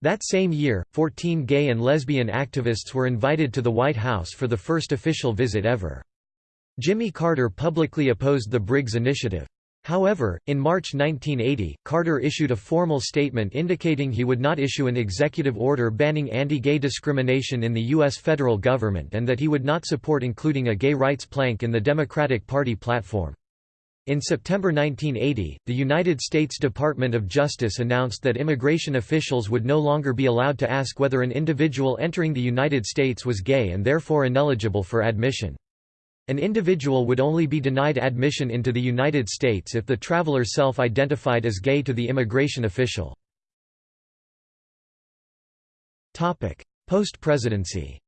S1: That same year, 14 gay and lesbian activists were invited to the White House for the first official visit ever. Jimmy Carter publicly opposed the Briggs Initiative. However, in March 1980, Carter issued a formal statement indicating he would not issue an executive order banning anti-gay discrimination in the U.S. federal government and that he would not support including a gay rights plank in the Democratic Party platform. In September 1980, the United States Department of Justice announced that immigration officials would no longer be allowed to ask whether an individual entering the United States was gay and therefore ineligible for admission. An individual would only be denied admission into the United States if the traveler self-identified as gay to the immigration official. Post-presidency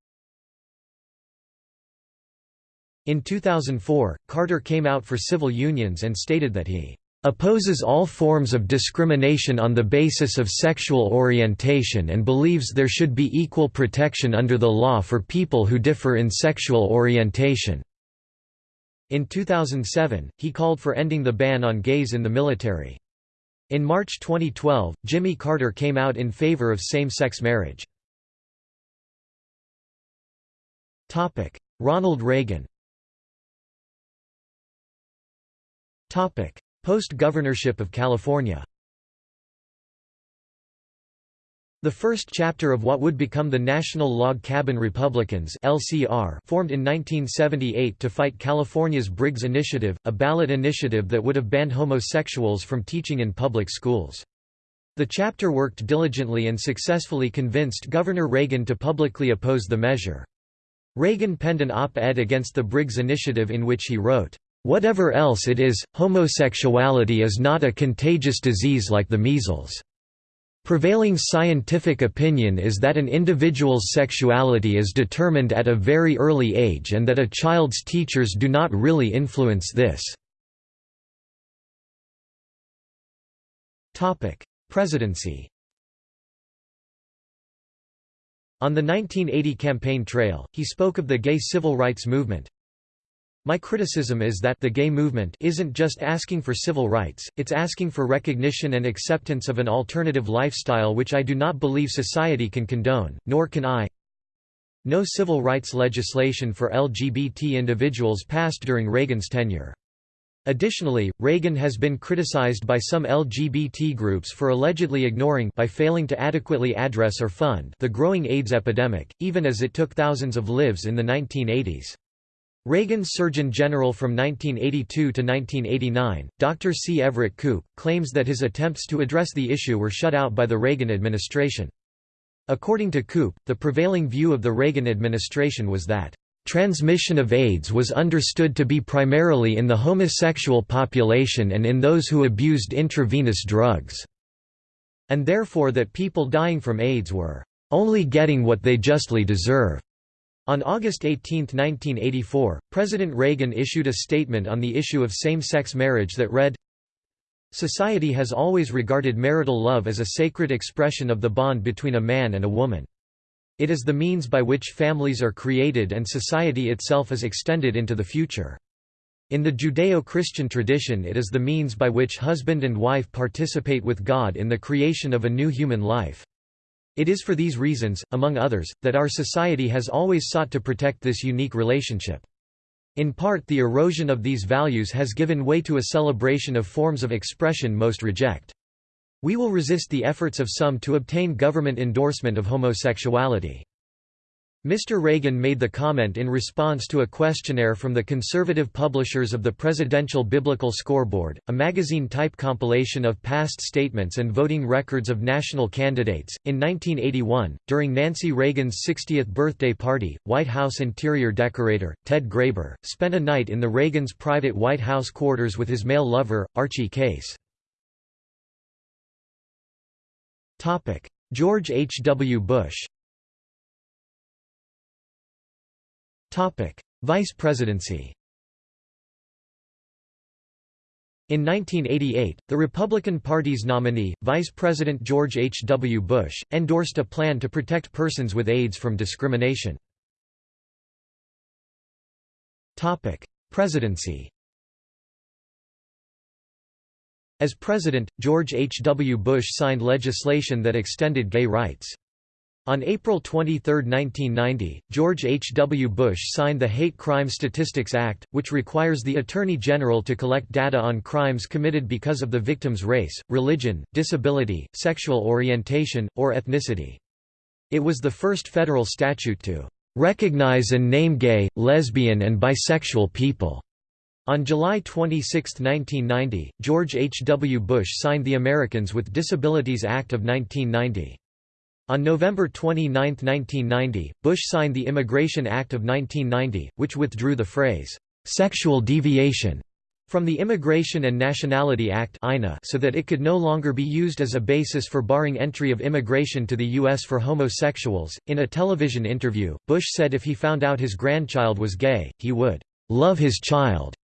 S1: In 2004, Carter came out for civil unions and stated that he opposes all forms of discrimination on the basis of sexual orientation and believes there should be equal protection under the law for people who differ in sexual orientation. In 2007, he called for ending the ban on gays in the military. In March 2012, Jimmy Carter came out in favor of same-sex marriage. Ronald Reagan Post-governorship of California The first chapter of what would become the National Log Cabin Republicans (LCR) formed in 1978 to fight California's Briggs Initiative, a ballot initiative that would have banned homosexuals from teaching in public schools. The chapter worked diligently and successfully convinced Governor Reagan to publicly oppose the measure. Reagan penned an op-ed against the Briggs Initiative in which he wrote, "...whatever else it is, homosexuality is not a contagious disease like the measles." Prevailing scientific opinion is that an individual's sexuality is determined at a very early age and that a child's teachers do not really influence this. Presidency On the 1980 campaign trail, he spoke of the gay civil rights movement, my criticism is that the gay movement isn't just asking for civil rights, it's asking for recognition and acceptance of an alternative lifestyle which I do not believe society can condone, nor can I. No civil rights legislation for LGBT individuals passed during Reagan's tenure. Additionally, Reagan has been criticized by some LGBT groups for allegedly ignoring by failing to adequately address or fund the growing AIDS epidemic, even as it took thousands of lives in the 1980s. Reagan's Surgeon General from 1982 to 1989, Dr. C. Everett Koop, claims that his attempts to address the issue were shut out by the Reagan administration. According to Koop, the prevailing view of the Reagan administration was that Transmission of AIDS was understood to be primarily in the homosexual population and in those who abused intravenous drugs, and therefore that people dying from AIDS were only getting what they justly deserve. On August 18, 1984, President Reagan issued a statement on the issue of same-sex marriage that read, Society has always regarded marital love as a sacred expression of the bond between a man and a woman. It is the means by which families are created and society itself is extended into the future. In the Judeo-Christian tradition it is the means by which husband and wife participate with God in the creation of a new human life. It is for these reasons, among others, that our society has always sought to protect this unique relationship. In part the erosion of these values has given way to a celebration of forms of expression most reject. We will resist the efforts of some to obtain government endorsement of homosexuality. Mr. Reagan made the comment in response to a questionnaire from the conservative publishers of the Presidential Biblical Scoreboard, a magazine-type compilation of past statements and voting records of national candidates. In 1981, during Nancy Reagan's 60th birthday party, White House interior decorator, Ted Graber, spent a night in the Reagans' private White House quarters with his male lover, Archie Case. George H. W. Bush Vice presidency In 1988, the Republican Party's nominee, Vice President George H. W. Bush, endorsed a plan to protect persons with AIDS from discrimination. Presidency as president, George H. W. Bush signed legislation that extended gay rights. On April 23, 1990, George H. W. Bush signed the Hate Crime Statistics Act, which requires the Attorney General to collect data on crimes committed because of the victim's race, religion, disability, sexual orientation, or ethnicity. It was the first federal statute to recognize and name gay, lesbian and bisexual people. On July 26, 1990, George H. W. Bush signed the Americans with Disabilities Act of 1990. On November 29, 1990, Bush signed the Immigration Act of 1990, which withdrew the phrase, "'sexual deviation' from the Immigration and Nationality Act so that it could no longer be used as a basis for barring entry of immigration to the U.S. for homosexuals. In a television interview, Bush said if he found out his grandchild was gay, he would love his child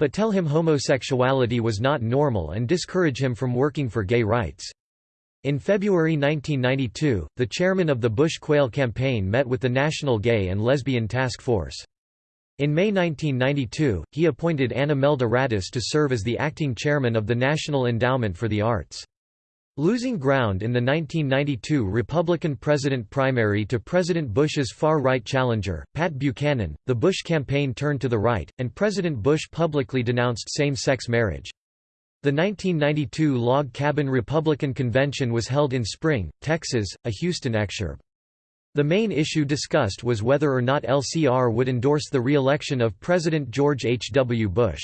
S1: but tell him homosexuality was not normal and discourage him from working for gay rights. In February 1992, the chairman of the Bush Quayle campaign met with the National Gay and Lesbian Task Force. In May 1992, he appointed Anne-Imelda Radice to serve as the acting chairman of the National Endowment for the Arts. Losing ground in the 1992 Republican president primary to President Bush's far-right challenger, Pat Buchanan, the Bush campaign turned to the right, and President Bush publicly denounced same-sex marriage. The 1992 Log Cabin Republican Convention was held in Spring, Texas, a Houston exurb. The main issue discussed was whether or not LCR would endorse the re-election of President George H. W. Bush.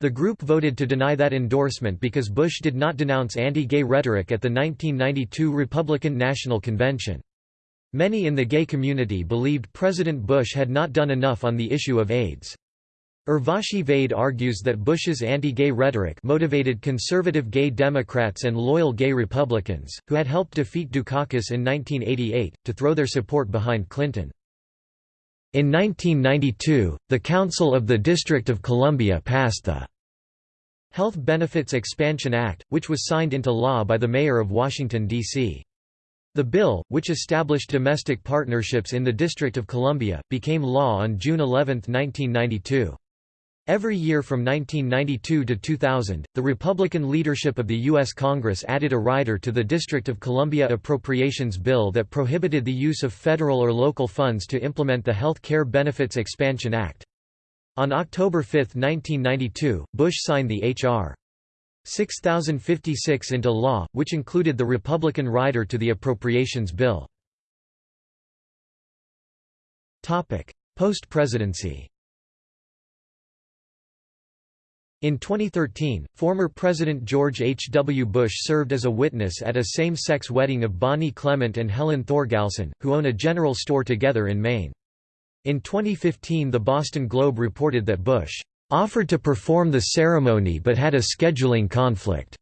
S1: The group voted to deny that endorsement because Bush did not denounce anti-gay rhetoric at the 1992 Republican National Convention. Many in the gay community believed President Bush had not done enough on the issue of AIDS. Urvashi Vaid argues that Bush's anti-gay rhetoric motivated conservative gay Democrats and loyal gay Republicans, who had helped defeat Dukakis in 1988, to throw their support behind Clinton. In 1992, the Council of the District of Columbia passed the Health Benefits Expansion Act, which was signed into law by the mayor of Washington, D.C. The bill, which established domestic partnerships in the District of Columbia, became law on June 11, 1992. Every year from 1992 to 2000, the Republican leadership of the U.S. Congress added a rider to the District of Columbia Appropriations Bill that prohibited the use of federal or local funds to implement the Health Care Benefits Expansion Act. On October 5, 1992, Bush signed the H.R. 6056 into law, which included the Republican rider to the appropriations bill. Post-presidency In 2013, former President George H. W. Bush served as a witness at a same-sex wedding of Bonnie Clement and Helen Thorgalson, who own a general store together in Maine. In 2015 the Boston Globe reported that Bush offered to perform the ceremony but had a scheduling conflict.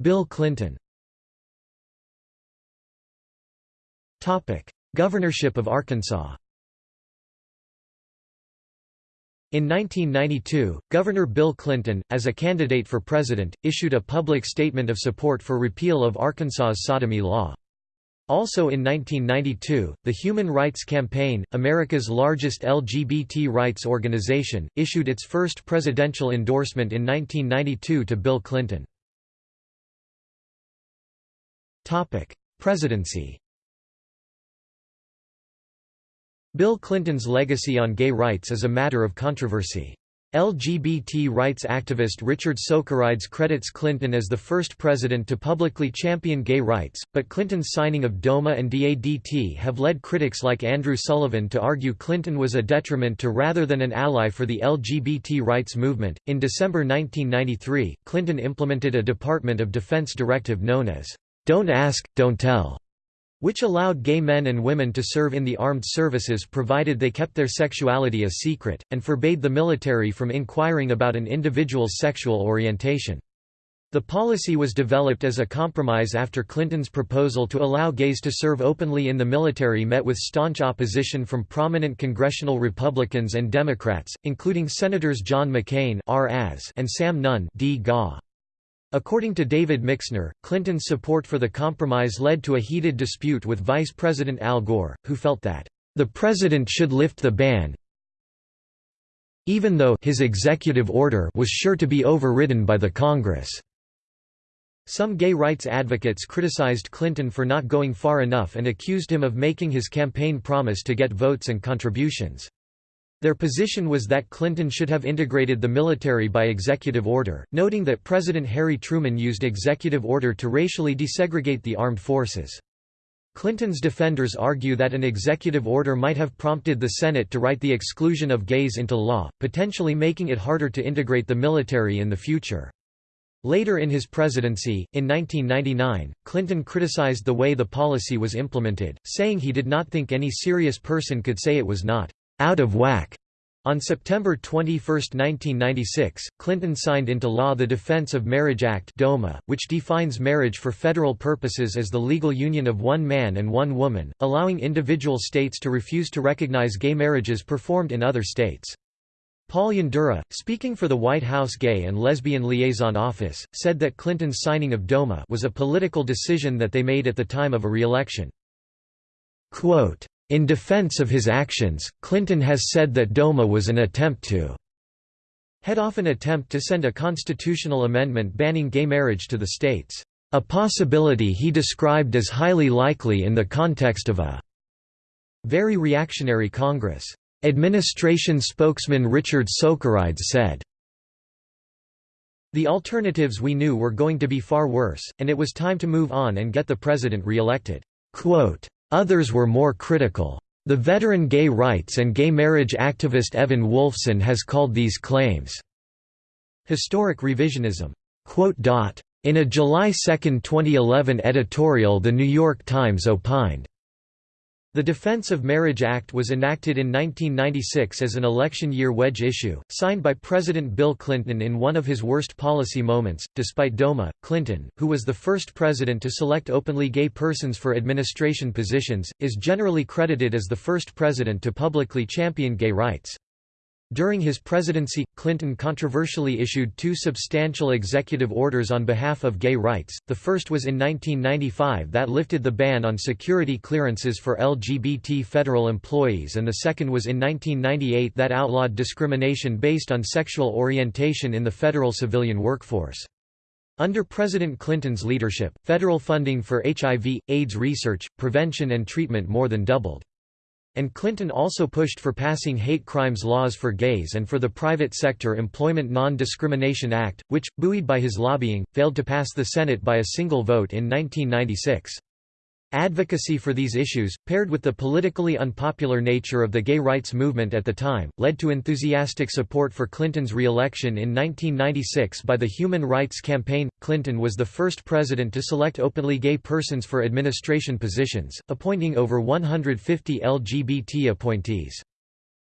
S1: Bill Clinton Governorship of Arkansas In 1992, Governor Bill Clinton, as a candidate for president, issued a public statement of support for repeal of Arkansas's sodomy law. Also in 1992, the Human Rights Campaign, America's largest LGBT rights organization, issued its first presidential endorsement in 1992 to Bill Clinton. Presidency Bill Clinton's legacy on gay rights is a matter of controversy. LGBT rights activist Richard Socarides credits Clinton as the first president to publicly champion gay rights, but Clinton's signing of DOMA and DADT have led critics like Andrew Sullivan to argue Clinton was a detriment to rather than an ally for the LGBT rights movement. In December 1993, Clinton implemented a Department of Defense directive known as Don't Ask, Don't Tell which allowed gay men and women to serve in the armed services provided they kept their sexuality a secret, and forbade the military from inquiring about an individual's sexual orientation. The policy was developed as a compromise after Clinton's proposal to allow gays to serve openly in the military met with staunch opposition from prominent congressional Republicans and Democrats, including Senators John McCain and Sam Nunn D. Gaw. According to David Mixner, Clinton's support for the compromise led to a heated dispute with Vice President Al Gore, who felt that, "...the president should lift the ban even though his executive order was sure to be overridden by the Congress." Some gay rights advocates criticized Clinton for not going far enough and accused him of making his campaign promise to get votes and contributions. Their position was that Clinton should have integrated the military by executive order, noting that President Harry Truman used executive order to racially desegregate the armed forces. Clinton's defenders argue that an executive order might have prompted the Senate to write the exclusion of gays into law, potentially making it harder to integrate the military in the future. Later in his presidency, in 1999, Clinton criticized the way the policy was implemented, saying he did not think any serious person could say it was not out of whack. On September 21, 1996, Clinton signed into law the Defense of Marriage Act DOMA, which defines marriage for federal purposes as the legal union of one man and one woman, allowing individual states to refuse to recognize gay marriages performed in other states. Paul Yandura, speaking for the White House Gay and Lesbian Liaison Office, said that Clinton's signing of DOMA was a political decision that they made at the time of a re-election. In defense of his actions, Clinton has said that DOMA was an attempt to head off an attempt to send a constitutional amendment banning gay marriage to the states, a possibility he described as highly likely in the context of a very reactionary Congress. Administration spokesman Richard Socarides said, The alternatives we knew were going to be far worse, and it was time to move on and get the president re-elected. Others were more critical. The veteran gay rights and gay marriage activist Evan Wolfson has called these claims historic revisionism. In a July 2, 2011 editorial The New York Times opined, the Defense of Marriage Act was enacted in 1996 as an election year wedge issue, signed by President Bill Clinton in one of his worst policy moments. Despite DOMA, Clinton, who was the first president to select openly gay persons for administration positions, is generally credited as the first president to publicly champion gay rights. During his presidency, Clinton controversially issued two substantial executive orders on behalf of gay rights. The first was in 1995 that lifted the ban on security clearances for LGBT federal employees, and the second was in 1998 that outlawed discrimination based on sexual orientation in the federal civilian workforce. Under President Clinton's leadership, federal funding for HIV, AIDS research, prevention and treatment more than doubled. And Clinton also pushed for passing hate crimes laws for gays and for the Private Sector Employment Non-Discrimination Act, which, buoyed by his lobbying, failed to pass the Senate by a single vote in 1996. Advocacy for these issues, paired with the politically unpopular nature of the gay rights movement at the time, led to enthusiastic support for Clinton's re-election in 1996 by the Human Rights Campaign. Clinton was the first president to select openly gay persons for administration positions, appointing over 150 LGBT appointees.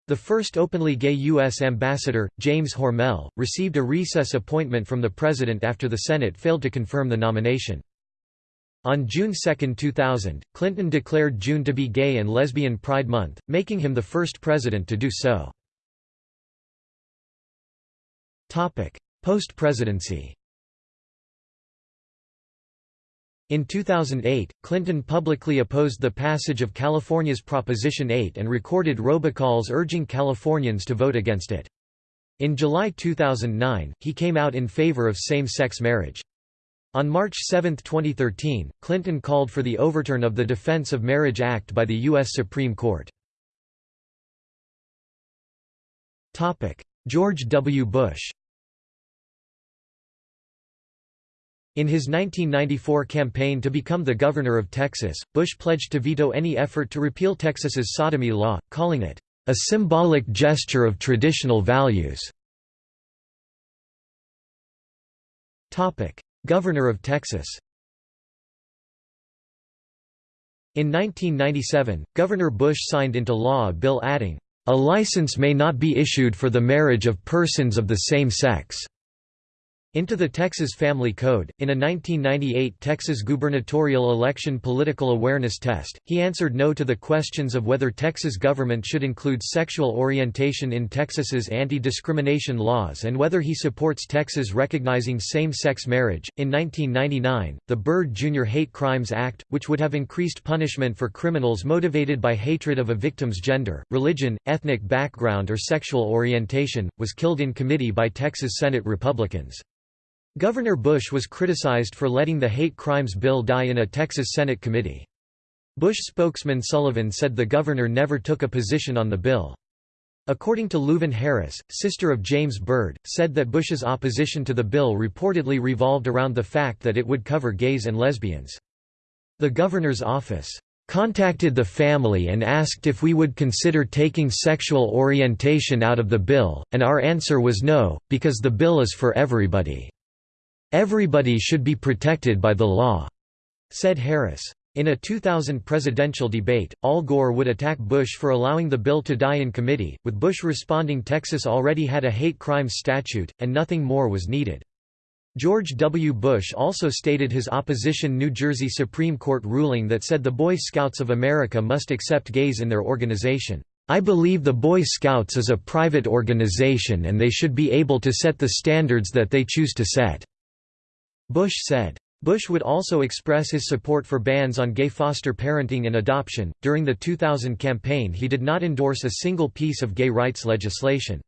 S1: The first openly gay U.S. ambassador, James Hormel, received a recess appointment from the president after the Senate failed to confirm the nomination. On June 2, 2000, Clinton declared June to be Gay and Lesbian Pride Month, making him the first president to do so. Post-presidency In 2008, Clinton publicly opposed the passage of California's Proposition 8 and recorded robocalls urging Californians to vote against it. In July 2009, he came out in favor of same-sex marriage. On March 7, 2013, Clinton called for the overturn of the Defense of Marriage Act by the U.S. Supreme Court. George W. Bush In his 1994 campaign to become the governor of Texas, Bush pledged to veto any effort to repeal Texas's sodomy law, calling it, "...a symbolic gesture of traditional values." Governor of Texas In 1997, Governor Bush signed into law a bill adding, "...a license may not be issued for the marriage of persons of the same sex." Into the Texas Family Code. In a 1998 Texas gubernatorial election political awareness test, he answered no to the questions of whether Texas government should include sexual orientation in Texas's anti-discrimination laws and whether he supports Texas recognizing same-sex marriage. In 1999, the Byrd Jr. Hate Crimes Act, which would have increased punishment for criminals motivated by hatred of a victim's gender, religion, ethnic background or sexual orientation, was killed in committee by Texas Senate Republicans. Governor Bush was criticized for letting the hate crimes bill die in a Texas Senate committee. Bush spokesman Sullivan said the governor never took a position on the bill. According to Louvon Harris, sister of James Byrd, said that Bush's opposition to the bill reportedly revolved around the fact that it would cover gays and lesbians. The governor's office contacted the family and asked if we would consider taking sexual orientation out of the bill, and our answer was no, because the bill is for everybody. Everybody should be protected by the law, said Harris. In a 2000 presidential debate, Al Gore would attack Bush for allowing the bill to die in committee, with Bush responding Texas already had a hate crimes statute, and nothing more was needed. George W. Bush also stated his opposition New Jersey Supreme Court ruling that said the Boy Scouts of America must accept gays in their organization. I believe the Boy Scouts is a private organization and they should be able to set the standards that they choose to set. Bush said. Bush would also express his support for bans on gay foster parenting and adoption. During the 2000 campaign, he did not endorse a single piece of gay rights legislation.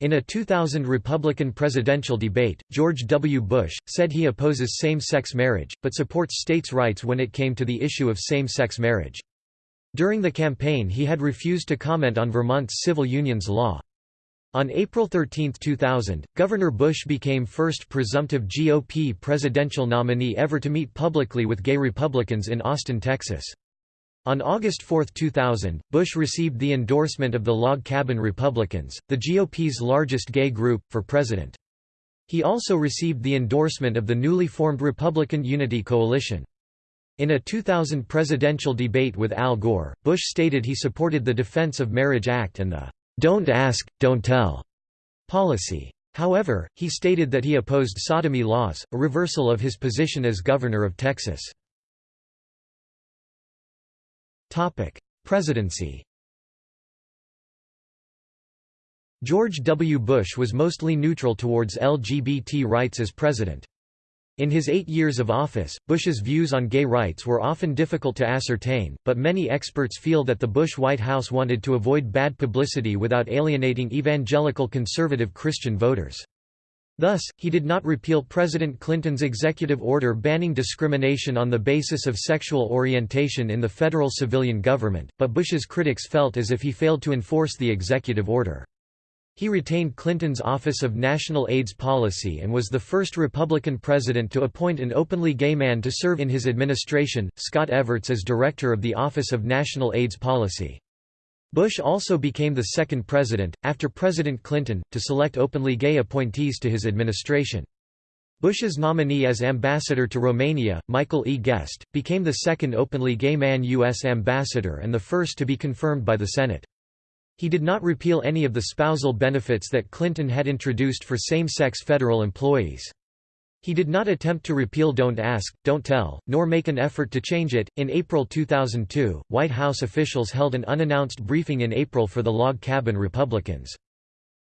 S1: In a 2000 Republican presidential debate, George W. Bush said he opposes same-sex marriage, but supports states' rights when it came to the issue of same-sex marriage. During the campaign he had refused to comment on Vermont's civil unions law. On April 13, 2000, Governor Bush became first presumptive GOP presidential nominee ever to meet publicly with gay Republicans in Austin, Texas. On August 4, 2000, Bush received the endorsement of the Log Cabin Republicans, the GOP's largest gay group, for president. He also received the endorsement of the newly formed Republican Unity Coalition. In a 2000 presidential debate with Al Gore, Bush stated he supported the Defense of Marriage Act and the "'Don't ask, don't tell' policy. However, he stated that he opposed sodomy laws, a reversal of his position as governor of Texas. Presidency George W. Bush was mostly neutral towards LGBT rights as president. In his eight years of office, Bush's views on gay rights were often difficult to ascertain, but many experts feel that the Bush White House wanted to avoid bad publicity without alienating evangelical conservative Christian voters. Thus, he did not repeal President Clinton's executive order banning discrimination on the basis of sexual orientation in the federal civilian government, but Bush's critics felt as if he failed to enforce the executive order. He retained Clinton's Office of National AIDS Policy and was the first Republican president to appoint an openly gay man to serve in his administration, Scott Evertz as director of the Office of National AIDS Policy. Bush also became the second president, after President Clinton, to select openly gay appointees to his administration. Bush's nominee as ambassador to Romania, Michael E. Guest, became the second openly gay man U.S. ambassador and the first to be confirmed by the Senate. He did not repeal any of the spousal benefits that Clinton had introduced for same-sex federal employees. He did not attempt to repeal Don't Ask, Don't Tell, nor make an effort to change it. In April 2002, White House officials held an unannounced briefing in April for the log cabin Republicans.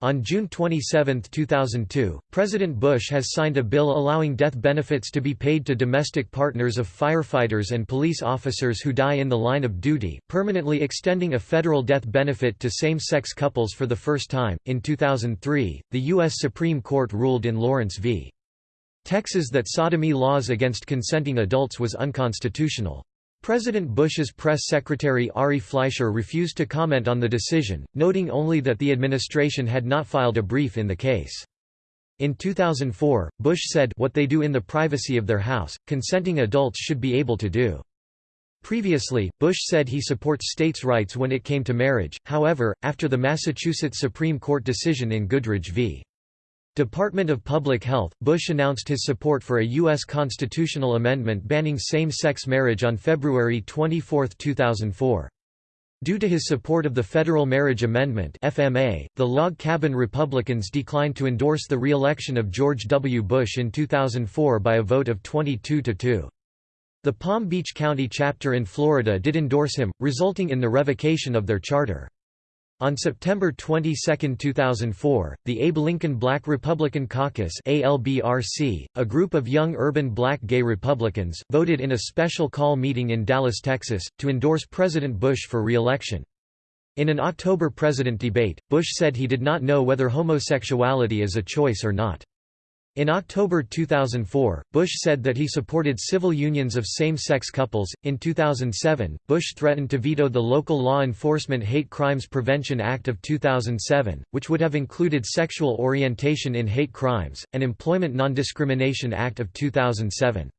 S1: On June 27, 2002, President Bush has signed a bill allowing death benefits to be paid to domestic partners of firefighters and police officers who die in the line of duty, permanently extending a federal death benefit to same-sex couples for the first time. In 2003, the U.S. Supreme Court ruled in Lawrence v. Texas that sodomy laws against consenting adults was unconstitutional. President Bush's press secretary Ari Fleischer refused to comment on the decision, noting only that the administration had not filed a brief in the case. In 2004, Bush said what they do in the privacy of their house, consenting adults should be able to do. Previously, Bush said he supports states' rights when it came to marriage, however, after the Massachusetts Supreme Court decision in Goodridge v. Department of Public Health, Bush announced his support for a U.S. constitutional amendment banning same-sex marriage on February 24, 2004. Due to his support of the Federal Marriage Amendment FMA, the Log Cabin Republicans declined to endorse the re-election of George W. Bush in 2004 by a vote of 22 to 2. The Palm Beach County chapter in Florida did endorse him, resulting in the revocation of their charter. On September 22, 2004, the Abe Lincoln Black Republican Caucus ALBRC, a group of young urban black gay Republicans, voted in a special call meeting in Dallas, Texas, to endorse President Bush for re-election. In an October president debate, Bush said he did not know whether homosexuality is a choice or not. In October 2004, Bush said that he supported civil unions of same-sex couples. In 2007, Bush threatened to veto the Local Law Enforcement Hate Crimes Prevention Act of 2007, which would have included sexual orientation in hate crimes, and Employment Non-Discrimination Act of 2007.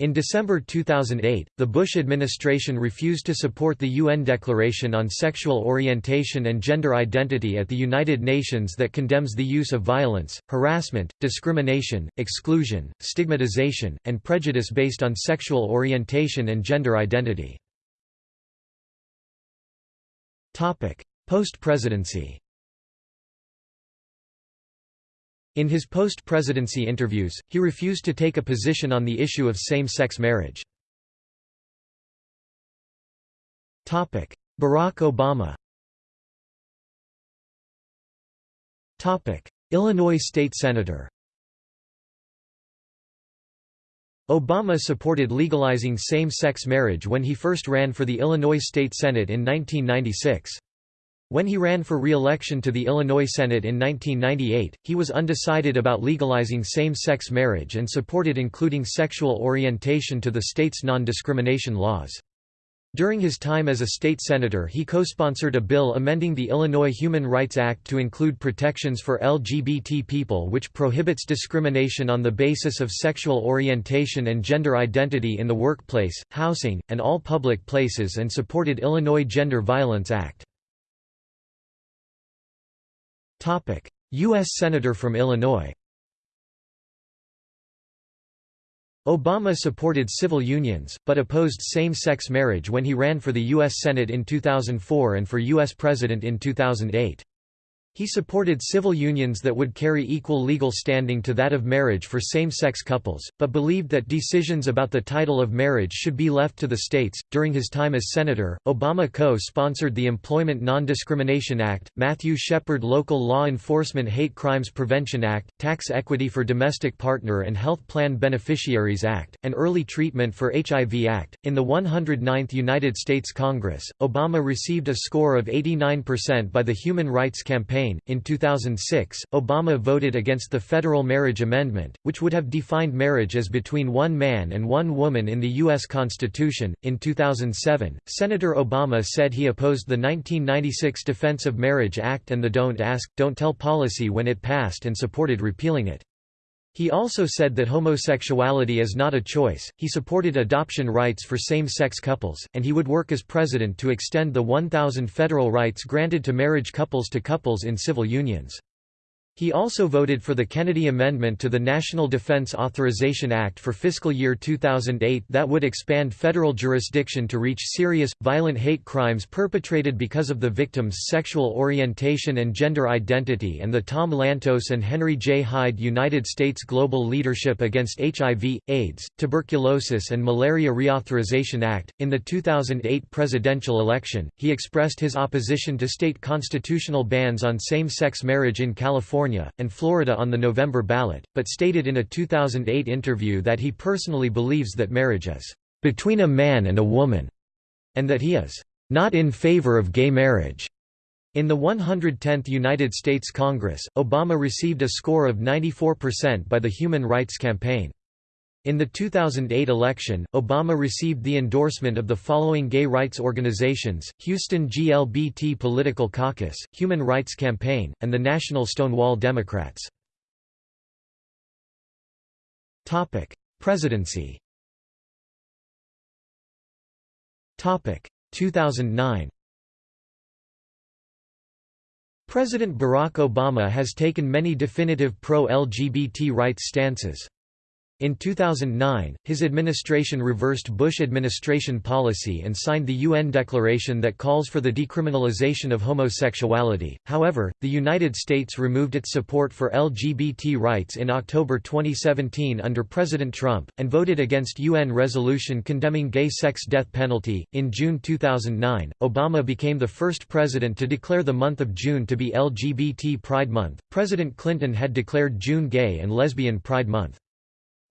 S1: In December 2008, the Bush administration refused to support the UN Declaration on Sexual Orientation and Gender Identity at the United Nations that condemns the use of violence, harassment, discrimination, exclusion, stigmatization, and prejudice based on sexual orientation and gender identity. Post-presidency In his post-presidency interviews, he refused to take a position on the issue of same-sex marriage. Barack Obama Illinois state senator Obama supported legalizing same-sex marriage when he first ran for the Illinois State Senate in 1996. When he ran for re-election to the Illinois Senate in 1998, he was undecided about legalizing same-sex marriage and supported including sexual orientation to the state's non-discrimination laws. During his time as a state senator he co-sponsored a bill amending the Illinois Human Rights Act to include protections for LGBT people which prohibits discrimination on the basis of sexual orientation and gender identity in the workplace, housing, and all public places and supported Illinois Gender Violence Act. U.S. Senator from Illinois Obama supported civil unions, but opposed same-sex marriage when he ran for the U.S. Senate in 2004 and for U.S. President in 2008. He supported civil unions that would carry equal legal standing to that of marriage for same-sex couples, but believed that decisions about the title of marriage should be left to the states. During his time as senator, Obama co-sponsored the Employment Non-Discrimination Act, Matthew Shepard Local Law Enforcement Hate Crimes Prevention Act, Tax Equity for Domestic Partner and Health Plan Beneficiaries Act, and Early Treatment for HIV Act. In the 109th United States Congress, Obama received a score of 89% by the Human Rights Campaign campaign. In 2006, Obama voted against the federal marriage amendment, which would have defined marriage as between one man and one woman in the U.S. Constitution. In 2007, Senator Obama said he opposed the 1996 Defense of Marriage Act and the Don't Ask, Don't Tell policy when it passed and supported repealing it. He also said that homosexuality is not a choice, he supported adoption rights for same-sex couples, and he would work as president to extend the 1,000 federal rights granted to marriage couples to couples in civil unions. He also voted for the Kennedy Amendment to the National Defense Authorization Act for fiscal year 2008 that would expand federal jurisdiction to reach serious, violent hate crimes perpetrated because of the victim's sexual orientation and gender identity and the Tom Lantos and Henry J. Hyde United States Global Leadership Against HIV, AIDS, Tuberculosis and Malaria Reauthorization Act. In the 2008 presidential election, he expressed his opposition to state constitutional bans on same-sex marriage in California California, and Florida on the November ballot, but stated in a 2008 interview that he personally believes that marriage is between a man and a woman, and that he is not in favor of gay marriage. In the 110th United States Congress, Obama received a score of 94% by the Human Rights Campaign. In the 2008 election, Obama received the endorsement of the following gay rights organizations, Houston GLBT Political Caucus, Human Rights Campaign, and the National Stonewall Democrats. Presidency 2009 President Barack Obama has taken many definitive pro-LGBT rights stances. In 2009, his administration reversed Bush administration policy and signed the UN declaration that calls for the decriminalization of homosexuality. However, the United States removed its support for LGBT rights in October 2017 under President Trump and voted against UN resolution condemning gay sex death penalty. In June 2009, Obama became the first president to declare the month of June to be LGBT Pride Month. President Clinton had declared June Gay and Lesbian Pride Month.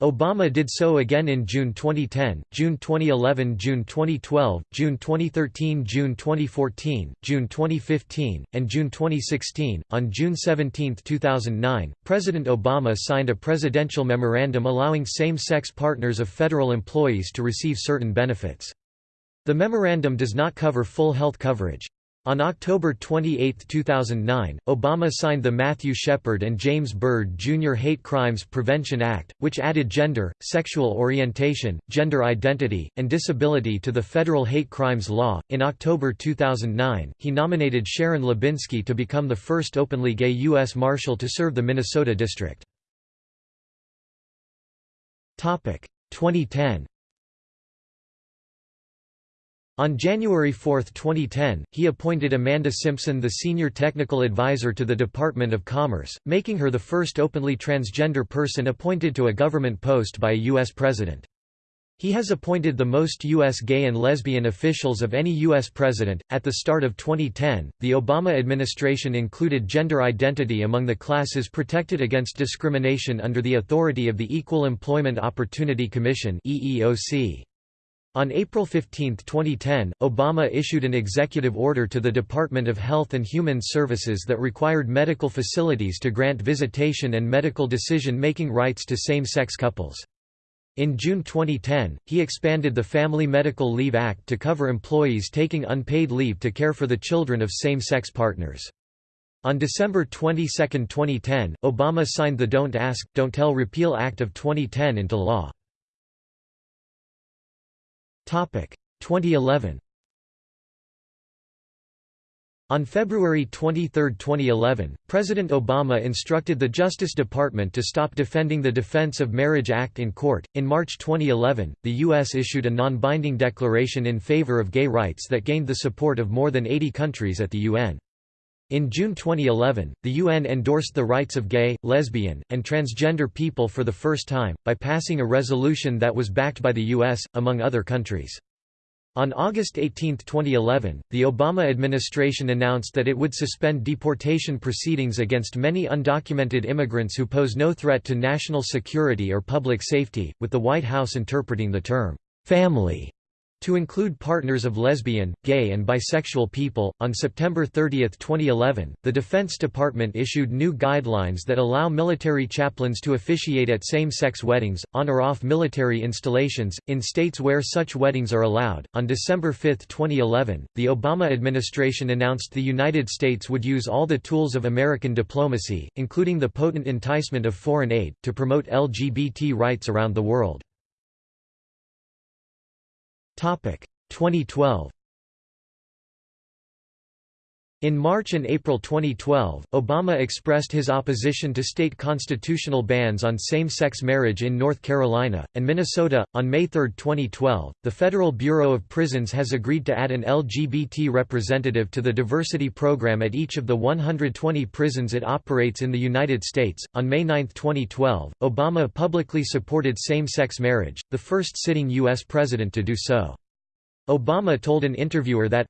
S1: Obama did so again in June 2010, June 2011, June 2012, June 2013, June 2014, June 2015, and June 2016. On June 17, 2009, President Obama signed a presidential memorandum allowing same sex partners of federal employees to receive certain benefits. The memorandum does not cover full health coverage. On October 28, 2009, Obama signed the Matthew Shepard and James Byrd Jr. Hate Crimes Prevention Act, which added gender, sexual orientation, gender identity, and disability to the federal hate crimes law. In October 2009, he nominated Sharon Lubinski to become the first openly gay U.S. Marshal to serve the Minnesota District. 2010 on January 4, 2010, he appointed Amanda Simpson the senior technical advisor to the Department of Commerce, making her the first openly transgender person appointed to a government post by a U.S. president. He has appointed the most U.S. gay and lesbian officials of any U.S. president. At the start of 2010, the Obama administration included gender identity among the classes protected against discrimination under the authority of the Equal Employment Opportunity Commission. EEOC. On April 15, 2010, Obama issued an executive order to the Department of Health and Human Services that required medical facilities to grant visitation and medical decision-making rights to same-sex couples. In June 2010, he expanded the Family Medical Leave Act to cover employees taking unpaid leave to care for the children of same-sex partners. On December 22, 2010, Obama signed the Don't Ask, Don't Tell Repeal Act of 2010 into law. 2011 on February 23, 2011, President Obama instructed the Justice Department to stop defending the Defense of Marriage Act in court. In March 2011, the U.S. issued a non binding declaration in favor of gay rights that gained the support of more than 80 countries at the UN. In June 2011, the UN endorsed the rights of gay, lesbian, and transgender people for the first time, by passing a resolution that was backed by the US, among other countries. On August 18, 2011, the Obama administration announced that it would suspend deportation proceedings against many undocumented immigrants who pose no threat to national security or public safety, with the White House interpreting the term, "'family' to include partners of lesbian, gay and bisexual people. On September 30, 2011, the Defense Department issued new guidelines that allow military chaplains to officiate at same-sex weddings, on or off military installations, in states where such weddings are allowed. On December 5, 2011, the Obama administration announced the United States would use all the tools of American diplomacy, including the potent enticement of foreign aid, to promote LGBT rights around the world. 2012 in March and April 2012, Obama expressed his opposition to state constitutional bans on same-sex marriage in North Carolina, and Minnesota. On May 3, 2012, the Federal Bureau of Prisons has agreed to add an LGBT representative to the diversity program at each of the 120 prisons it operates in the United States. On May 9, 2012, Obama publicly supported same-sex marriage, the first sitting U.S. president to do so. Obama told an interviewer that,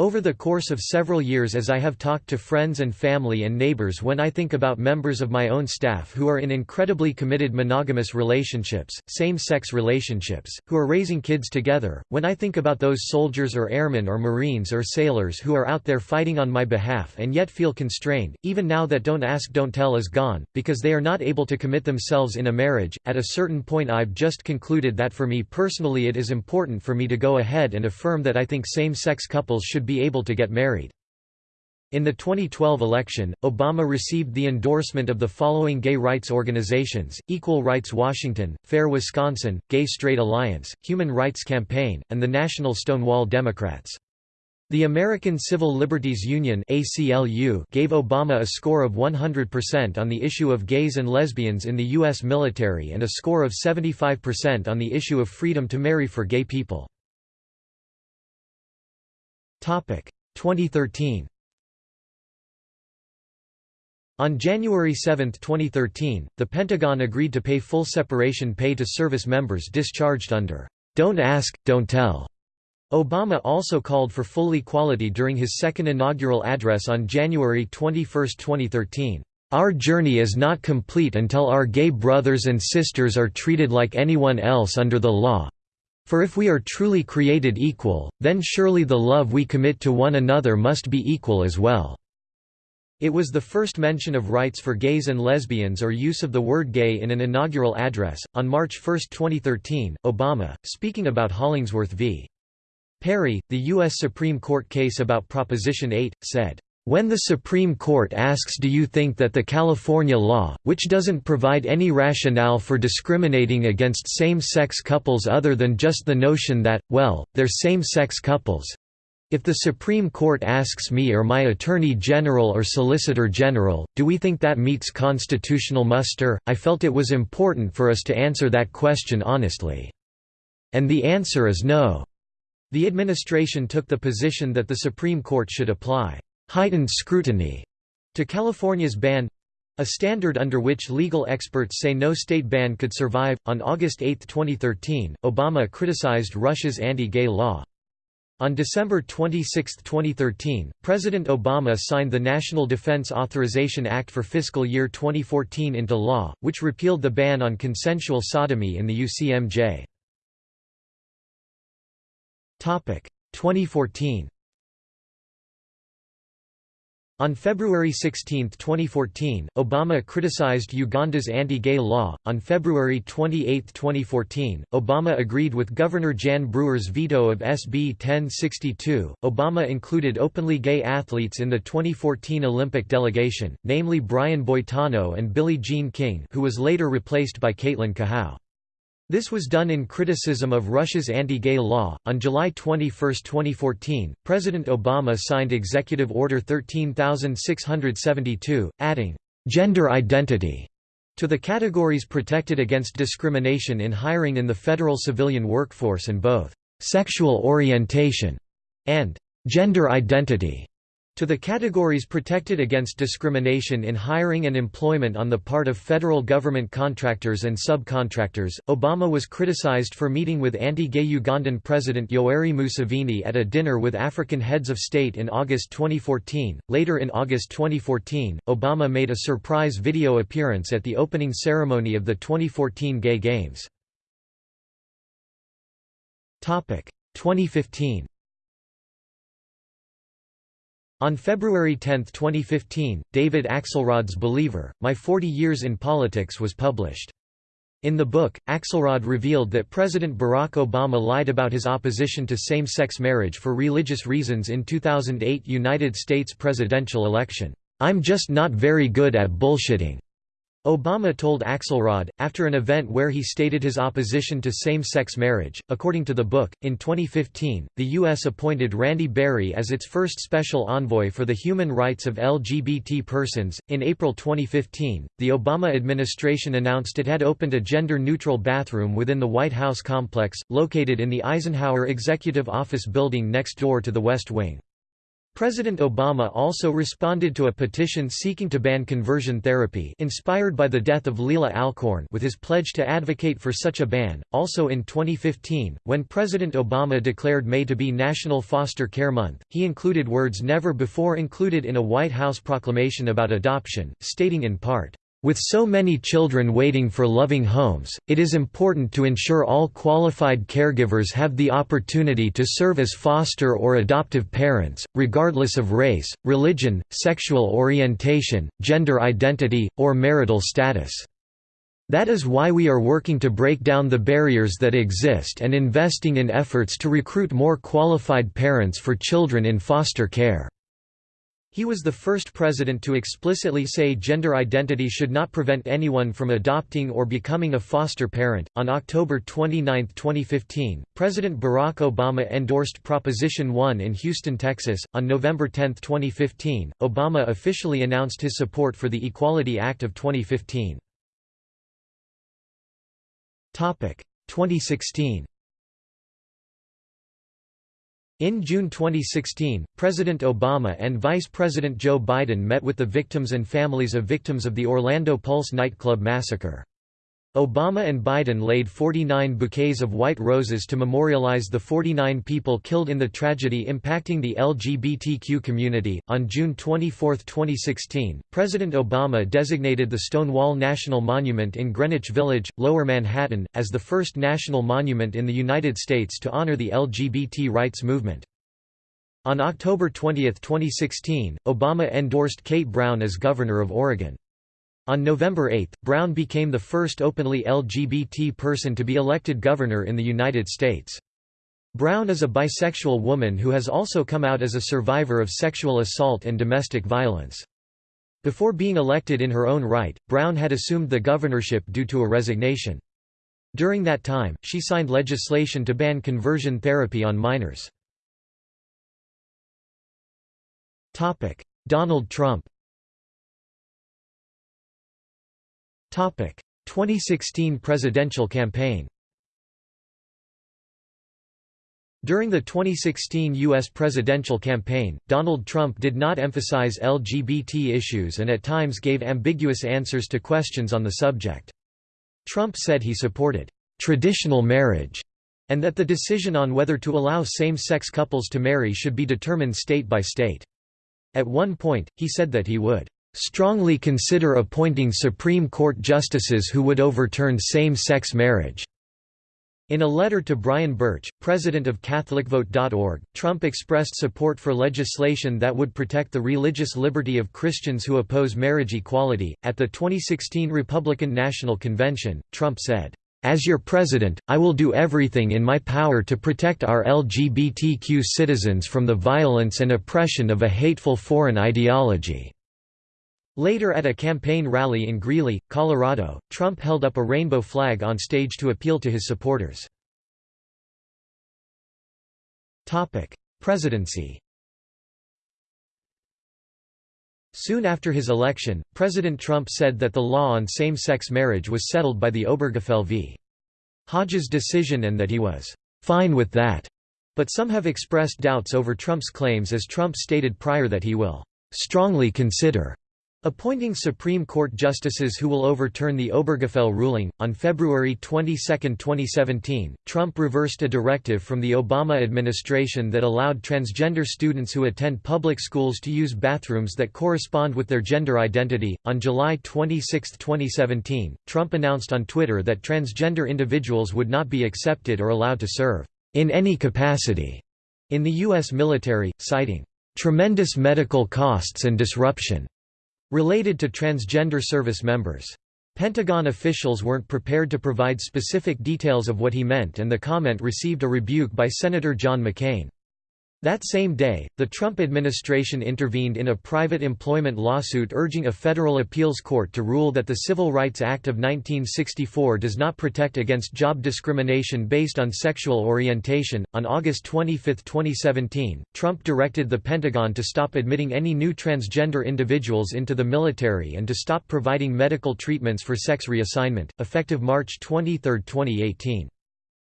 S1: over the course of several years as I have talked to friends and family and neighbors when I think about members of my own staff who are in incredibly committed monogamous relationships, same-sex relationships, who are raising kids together, when I think about those soldiers or airmen or marines or sailors who are out there fighting on my behalf and yet feel constrained, even now that Don't Ask Don't Tell is gone, because they are not able to commit themselves in a marriage, at a certain point I've just concluded that for me personally it is important for me to go ahead and affirm that I think same-sex couples should be able to get married. In the 2012 election, Obama received the endorsement of the following gay rights organizations, Equal Rights Washington, Fair Wisconsin, Gay Straight Alliance, Human Rights Campaign, and the National Stonewall Democrats. The American Civil Liberties Union ACLU gave Obama a score of 100% on the issue of gays and lesbians in the U.S. military and a score of 75% on the issue of freedom to marry for gay people. 2013 On January 7, 2013, the Pentagon agreed to pay full separation pay to service members discharged under Don't Ask, Don't Tell. Obama also called for full equality during his second inaugural address on January 21, 2013. Our journey is not complete until our gay brothers and sisters are treated like anyone else under the law, for if we are truly created equal, then surely the love we commit to one another must be equal as well." It was the first mention of rights for gays and lesbians or use of the word gay in an inaugural address. On March 1, 2013, Obama, speaking about Hollingsworth v. Perry, the U.S. Supreme Court case about Proposition 8, said, when the Supreme Court asks do you think that the California law, which doesn't provide any rationale for discriminating against same-sex couples other than just the notion that, well, they're same-sex couples, if the Supreme Court asks me or my Attorney General or Solicitor General, do we think that meets constitutional muster, I felt it was important for us to answer that question honestly. And the answer is no. The administration took the position that the Supreme Court should apply heightened scrutiny to California's ban a standard under which legal experts say no state ban could survive. On August 8, 2013, Obama criticized Russia's anti gay law. On December 26, 2013, President Obama signed the National Defense Authorization Act for fiscal year 2014 into law, which repealed the ban on consensual sodomy in the UCMJ. 2014 on February 16, 2014, Obama criticized Uganda's anti-gay law. On February 28, 2014, Obama agreed with Governor Jan Brewer's veto of SB 1062. Obama included openly gay athletes in the 2014 Olympic delegation, namely Brian Boitano and Billie Jean King, who was later replaced by Caitlin Cahow. This was done in criticism of Russia's anti-gay law. On July 21, 2014, President Obama signed Executive Order 13672, adding gender identity to the categories protected against discrimination in hiring in the federal civilian workforce and both sexual orientation and gender identity to the categories protected against discrimination in hiring and employment on the part of federal government contractors and subcontractors, Obama was criticized for meeting with anti-gay Ugandan President Yoweri Museveni at a dinner with African heads of state in August 2014. Later in August 2014, Obama made a surprise video appearance at the opening ceremony of the 2014 Gay Games. Topic 2015 On February 10, 2015, David Axelrod's Believer, My 40 Years in Politics was published. In the book, Axelrod revealed that President Barack Obama lied about his opposition to same-sex marriage for religious reasons in 2008 United States presidential election. I'm just not very good at bullshitting. Obama told Axelrod, after an event where he stated his opposition to same-sex marriage. According to the book, in 2015, the U.S. appointed Randy Berry as its first special envoy for the human rights of LGBT persons. In April 2015, the Obama administration announced it had opened a gender-neutral bathroom within the White House complex, located in the Eisenhower Executive Office building next door to the West Wing. President Obama also responded to a petition seeking to ban conversion therapy inspired by the death of Leelah Alcorn with his pledge to advocate for such a ban. Also in 2015, when President Obama declared May to be National Foster Care Month, he included words never before included in a White House proclamation about adoption, stating in part, with so many children waiting for loving homes, it is important to ensure all qualified caregivers have the opportunity to serve as foster or adoptive parents, regardless of race, religion, sexual orientation, gender identity, or marital status. That is why we are working to break down the barriers that exist and investing in efforts to recruit more qualified parents for children in foster care. He was the first president to explicitly say gender identity should not prevent anyone from adopting or becoming a foster parent. On October 29, 2015, President Barack Obama endorsed Proposition 1 in Houston, Texas. On November 10, 2015, Obama officially announced his support for the Equality Act of 2015. Topic 2016 in June 2016, President Obama and Vice President Joe Biden met with the victims and families of victims of the Orlando Pulse nightclub massacre. Obama and Biden laid 49 bouquets of white roses to memorialize the 49 people killed in the tragedy impacting the LGBTQ community. On June 24, 2016, President Obama designated the Stonewall National Monument in Greenwich Village, Lower Manhattan, as the first national monument in the United States to honor the LGBT rights movement. On October 20, 2016, Obama endorsed Kate Brown as Governor of Oregon. On November 8, Brown became the first openly LGBT person to be elected governor in the United States. Brown is a bisexual woman who has also come out as a survivor of sexual assault and domestic violence. Before being elected in her own right, Brown had assumed the governorship due to a resignation. During that time, she signed legislation to ban conversion therapy on minors. Donald Trump 2016 presidential campaign During the 2016 U.S. presidential campaign, Donald Trump did not emphasize LGBT issues and at times gave ambiguous answers to questions on the subject. Trump said he supported traditional marriage and that the decision on whether to allow same-sex couples to marry should be determined state by state. At one point, he said that he would strongly consider appointing Supreme Court justices who would overturn same-sex marriage." In a letter to Brian Burch, president of CatholicVote.org, Trump expressed support for legislation that would protect the religious liberty of Christians who oppose marriage equality. At the 2016 Republican National Convention, Trump said, As your president, I will do everything in my power to protect our LGBTQ citizens from the violence and oppression of a hateful foreign ideology. Later at a campaign rally in Greeley, Colorado, Trump held up a rainbow flag on stage to appeal to his supporters. Presidency Soon after his election, President Trump said that the law on same-sex marriage was settled by the Obergefell v. Hodges decision and that he was «fine with that», but some have expressed doubts over Trump's claims as Trump stated prior that he will «strongly consider» Appointing Supreme Court justices who will overturn the Obergefell ruling. On February 22, 2017, Trump reversed a directive from the Obama administration that allowed transgender students who attend public schools to use bathrooms that correspond with their gender identity. On July 26, 2017, Trump announced on Twitter that transgender individuals would not be accepted or allowed to serve in any capacity in the U.S. military, citing tremendous medical costs and disruption related to transgender service members. Pentagon officials weren't prepared to provide specific details of what he meant and the comment received a rebuke by Senator John McCain. That same day, the Trump administration intervened in a private employment lawsuit urging a federal appeals court to rule that the Civil Rights Act of 1964 does not protect against job discrimination based on sexual orientation. On August 25, 2017, Trump directed the Pentagon to stop admitting any new transgender individuals into the military and to stop providing medical treatments for sex reassignment, effective March 23, 2018.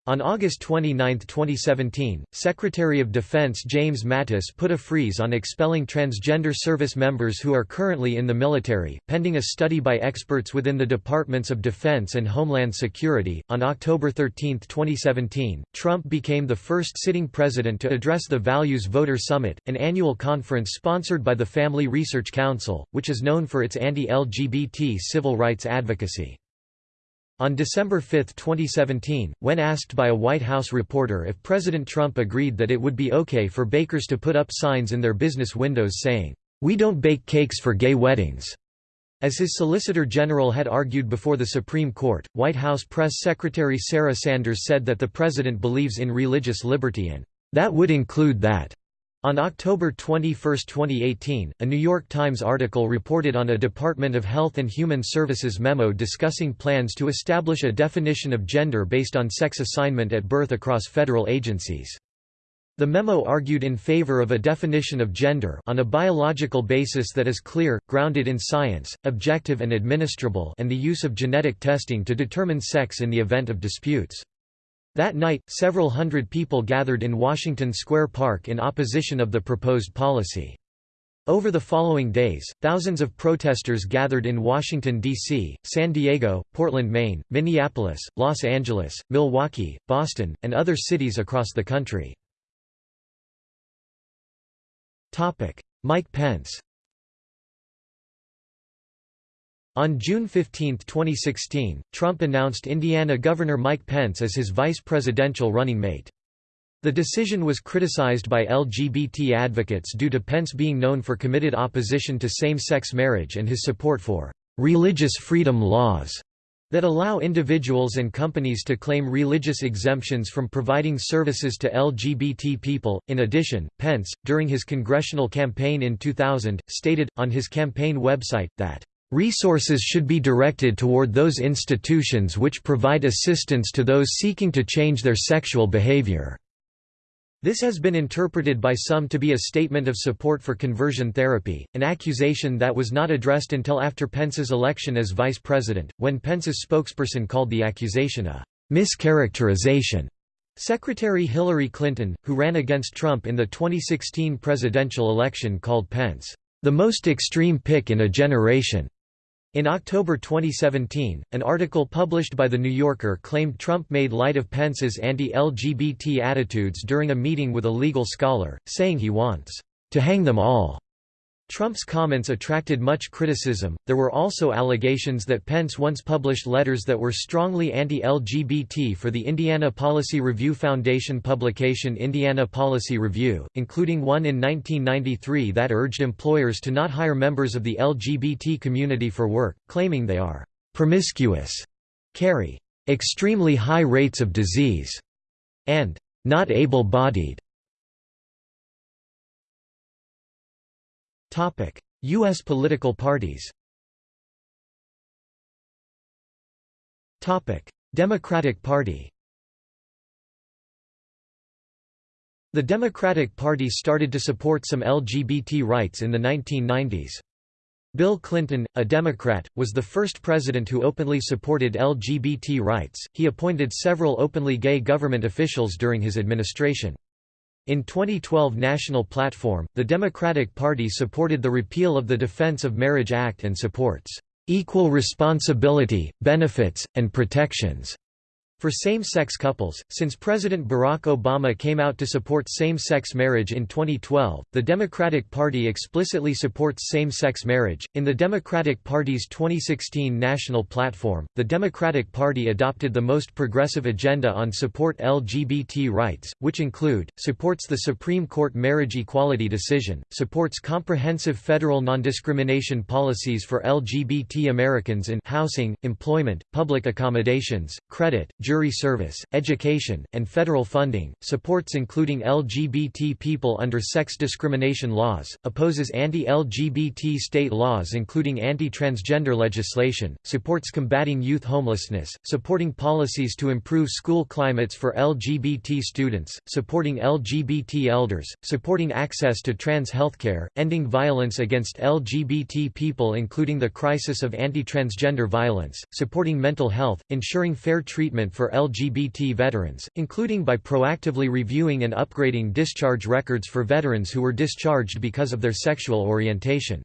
S1: On August 29, 2017, Secretary of Defense James Mattis put a freeze on expelling transgender service members who are currently in the military, pending a study by experts within the Departments of Defense and Homeland Security. On October 13, 2017, Trump became the first sitting president to address the Values Voter Summit, an annual conference sponsored by the Family Research Council, which is known for its anti-LGBT civil rights advocacy. On December 5, 2017, when asked by a White House reporter if President Trump agreed that it would be okay for bakers to put up signs in their business windows saying, "'We don't bake cakes for gay weddings'", as his Solicitor General had argued before the Supreme Court, White House Press Secretary Sarah Sanders said that the president believes in religious liberty and, "'that would include that' On October 21, 2018, a New York Times article reported on a Department of Health and Human Services memo discussing plans to establish a definition of gender based on sex assignment at birth across federal agencies. The memo argued in favor of a definition of gender on a biological basis that is clear, grounded in science, objective and administrable and the use of genetic testing to determine sex in the event of disputes. That night, several hundred people gathered in Washington Square Park in opposition of the proposed policy. Over the following days, thousands of protesters gathered in Washington, D.C., San Diego, Portland, Maine, Minneapolis, Los Angeles, Milwaukee, Boston, and other cities across the country. Mike Pence On June 15, 2016, Trump announced Indiana Governor Mike Pence as his vice presidential running mate. The decision was criticized by LGBT advocates due to Pence being known for committed opposition to same-sex marriage and his support for religious freedom laws that allow individuals and companies to claim religious exemptions from providing services to LGBT people. In addition, Pence, during his congressional campaign in 2000, stated, on his campaign website, that Resources should be directed toward those institutions which provide assistance to those seeking to change their sexual behavior. This has been interpreted by some to be a statement of support for conversion therapy, an accusation that was not addressed until after Pence's election as vice president, when Pence's spokesperson called the accusation a mischaracterization. Secretary Hillary Clinton, who ran against Trump in the 2016 presidential election called Pence, the most extreme pick in a generation. In October 2017, an article published by The New Yorker claimed Trump made light of Pence's anti-LGBT attitudes during a meeting with a legal scholar, saying he wants to hang them all. Trump's comments attracted much criticism. There were also allegations that Pence once published letters that were strongly anti LGBT for the Indiana Policy Review Foundation publication Indiana Policy Review, including one in 1993 that urged employers to not hire members of the LGBT community for work, claiming they are promiscuous, carry extremely high rates of disease, and not able bodied. U.S. political parties Democratic Party The Democratic Party started to support some LGBT rights in the 1990s. Bill Clinton, a Democrat, was the first president who openly supported LGBT rights. He appointed several openly gay government officials during his administration. In 2012 national platform, the Democratic Party supported the repeal of the Defense of Marriage Act and supports equal responsibility, benefits, and protections For same-sex couples, since President Barack Obama came out to support same-sex marriage in 2012, the Democratic Party explicitly supports same-sex marriage. In the Democratic Party's 2016 national platform, the Democratic Party adopted the most progressive agenda on support LGBT rights, which include supports the Supreme Court marriage equality decision, supports comprehensive federal nondiscrimination policies for LGBT Americans in housing, employment, public accommodations, credit, jury service, education, and federal funding, supports including LGBT people under sex discrimination laws, opposes anti-LGBT state laws including anti-transgender legislation, supports combating youth homelessness, supporting policies to improve school climates for LGBT students, supporting LGBT elders, supporting access to trans healthcare, ending violence against LGBT people including the crisis of anti-transgender violence, supporting mental health, ensuring fair treatment for LGBT veterans, including by proactively reviewing and upgrading discharge records for veterans who were discharged because of their sexual orientation.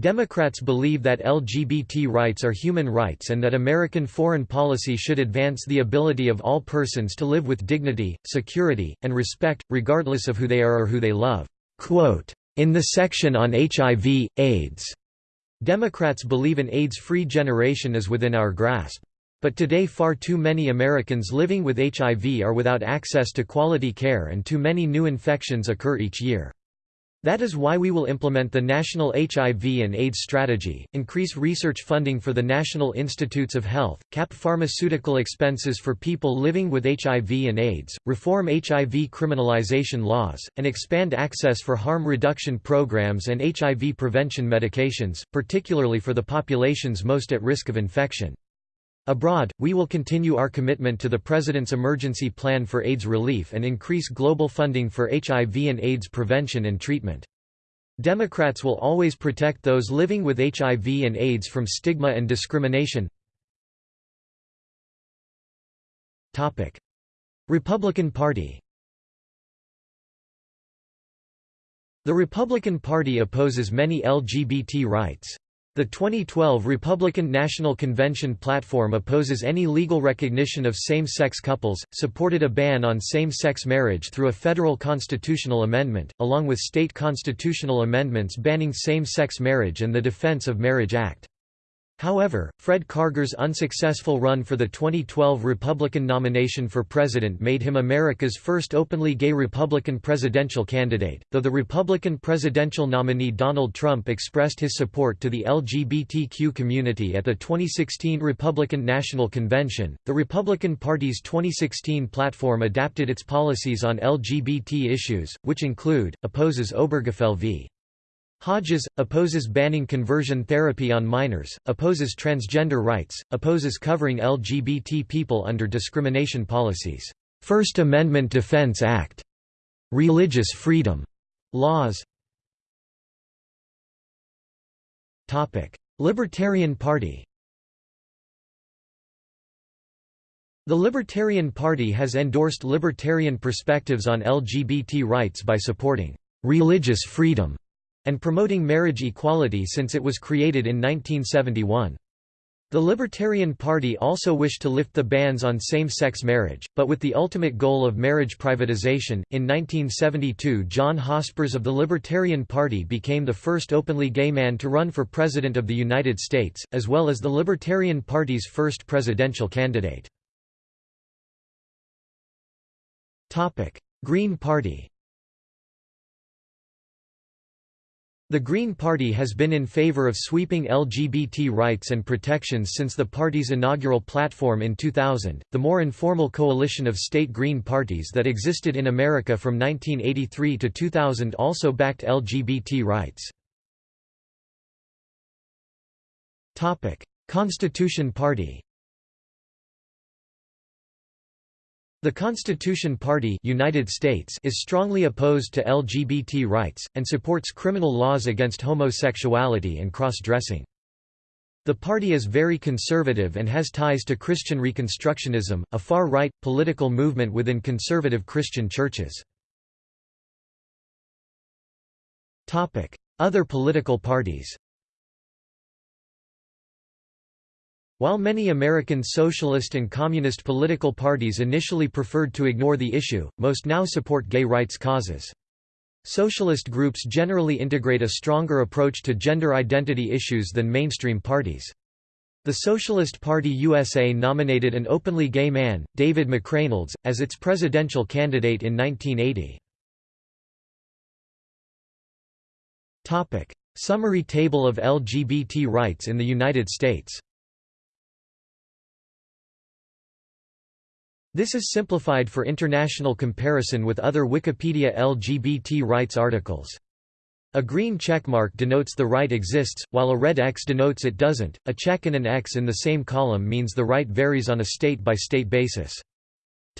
S1: Democrats believe that LGBT rights are human rights and that American foreign policy should advance the ability of all persons to live with dignity, security, and respect, regardless of who they are or who they love. Quote, In the section on HIV, AIDS, Democrats believe an AIDS-free generation is within our grasp. But today far too many Americans living with HIV are without access to quality care and too many new infections occur each year. That is why we will implement the National HIV and AIDS Strategy, increase research funding for the National Institutes of Health, cap pharmaceutical expenses for people living with HIV and AIDS, reform HIV criminalization laws, and expand access for harm reduction programs and HIV prevention medications, particularly for the populations most at risk of infection. Abroad, we will continue our commitment to the President's Emergency Plan for AIDS Relief and increase global funding for HIV and AIDS prevention and treatment. Democrats will always protect those living with HIV and AIDS from stigma and discrimination. Topic. Republican Party The Republican Party opposes many LGBT rights. The 2012 Republican National Convention platform opposes any legal recognition of same-sex couples, supported a ban on same-sex marriage through a federal constitutional amendment, along with state constitutional amendments banning same-sex marriage and the Defense of Marriage Act. However, Fred Karger's unsuccessful run for the 2012 Republican nomination for president made him America's first openly gay Republican presidential candidate. Though the Republican presidential nominee Donald Trump expressed his support to the LGBTQ community at the 2016 Republican National Convention, the Republican Party's 2016 platform adapted its policies on LGBT issues, which include, opposes Obergefell v. Hodges, opposes banning conversion therapy on minors, opposes transgender rights, opposes covering LGBT people under discrimination policies, First Amendment Defense Act, religious freedom. Laws. Libertarian Party. The Libertarian Party has endorsed libertarian perspectives on LGBT rights by supporting religious freedom and promoting marriage equality since it was created in 1971. The Libertarian Party also wished to lift the bans on same-sex marriage, but with the ultimate goal of marriage privatization. In 1972 John Hospers of the Libertarian Party became the first openly gay man to run for President of the United States, as well as the Libertarian Party's first presidential candidate. Green Party The Green Party has been in favor of sweeping LGBT rights and protections since the party's inaugural platform in 2000. The more informal coalition of state Green parties that existed in America from 1983 to 2000 also backed LGBT rights. Constitution Party The Constitution Party United States is strongly opposed to LGBT rights, and supports criminal laws against homosexuality and cross-dressing. The party is very conservative and has ties to Christian Reconstructionism, a far-right, political movement within conservative Christian churches. Other political parties While many American socialist and communist political parties initially preferred to ignore the issue, most now support gay rights causes. Socialist groups generally integrate a stronger approach to gender identity issues than mainstream parties. The Socialist Party USA nominated an openly gay man, David McReynolds, as its presidential candidate in 1980. Summary table of LGBT rights in the United States This is simplified for international comparison with other Wikipedia LGBT rights articles. A green checkmark denotes the right exists, while a red X denotes it doesn't. A check and an X in the same column means the right varies on a state-by-state -state basis.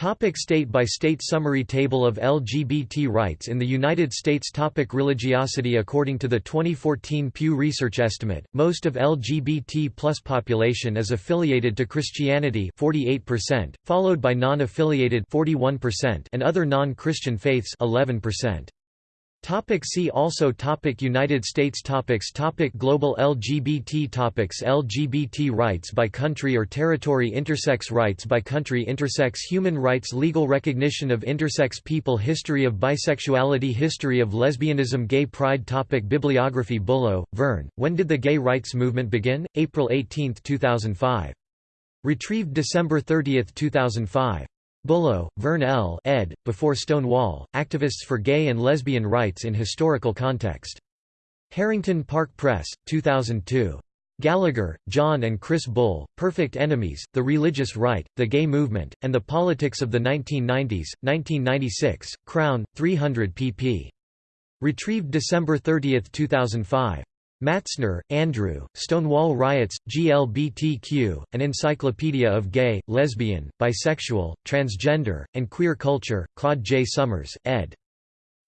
S1: Topic state by state Summary table of LGBT rights in the United States Topic Religiosity According to the 2014 Pew Research estimate, most of LGBT population is affiliated to Christianity 48%, followed by non-affiliated 41% and other non-Christian faiths 11%. Topic see also topic United States topics topic Global LGBT topics LGBT rights by country or territory Intersex rights by country Intersex human rights Legal recognition of intersex people History of bisexuality History of lesbianism Gay pride topic Bibliography Bullough, Vern, When did the gay rights movement begin? April 18, 2005. Retrieved December 30, 2005. Bullough, Vern L. ed., Before Stonewall, Activists for Gay and Lesbian Rights in Historical Context. Harrington Park Press, 2002. Gallagher, John and Chris Bull, Perfect Enemies, The Religious Right, The Gay Movement, and the Politics of the 1990s, 1996, Crown, 300 pp. Retrieved December 30, 2005. Matzner, Andrew, Stonewall Riots, GLBTQ, An Encyclopedia of Gay, Lesbian, Bisexual, Transgender, and Queer Culture, Claude J. Summers, ed.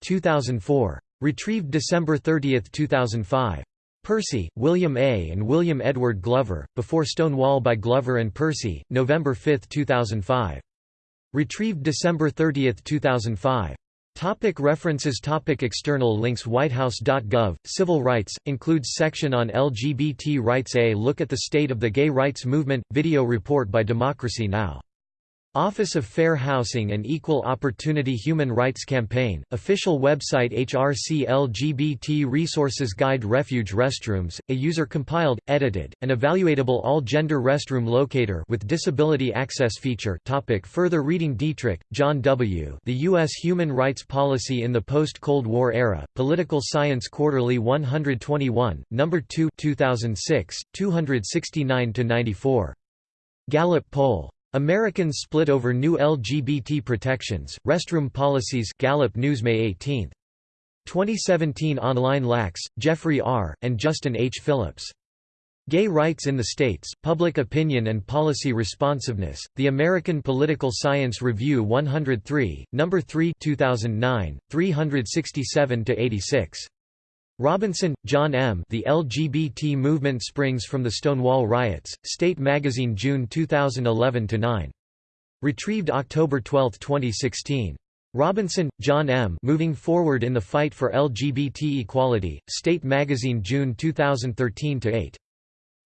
S1: 2004. Retrieved December 30, 2005. Percy, William A. and William Edward Glover, Before Stonewall by Glover and Percy, November 5, 2005. Retrieved December 30, 2005. Topic references. Topic External links. Whitehouse.gov, Civil Rights, includes section on LGBT rights A. Look at the state of the gay rights movement, video report by Democracy Now! Office of Fair Housing and Equal Opportunity Human Rights Campaign, official website HRC LGBT Resources Guide Refuge Restrooms, a user-compiled, edited, and evaluatable all-gender restroom locator with disability access feature topic Further reading Dietrich, John W. The U.S. Human Rights Policy in the Post-Cold War Era, Political Science Quarterly 121, No. 2 2006, 269–94. Gallup poll. Americans split over new LGBT protections, restroom policies Gallup News May 18. 2017 Online Lax, Jeffrey R., and Justin H. Phillips. Gay Rights in the States, Public Opinion and Policy Responsiveness, The American Political Science Review 103, No. 3 2009, 367–86. Robinson, John M. The LGBT Movement Springs from the Stonewall Riots, State Magazine June 2011–9. Retrieved October 12, 2016. Robinson, John M. Moving Forward in the Fight for LGBT Equality, State Magazine June 2013–8.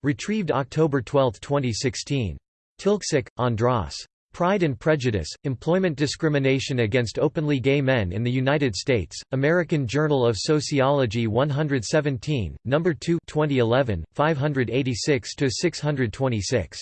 S1: Retrieved October 12, 2016. Tilcsik, Andras. Pride and Prejudice, Employment Discrimination Against Openly Gay Men in the United States, American Journal of Sociology 117, No. 2 2011, 586–626.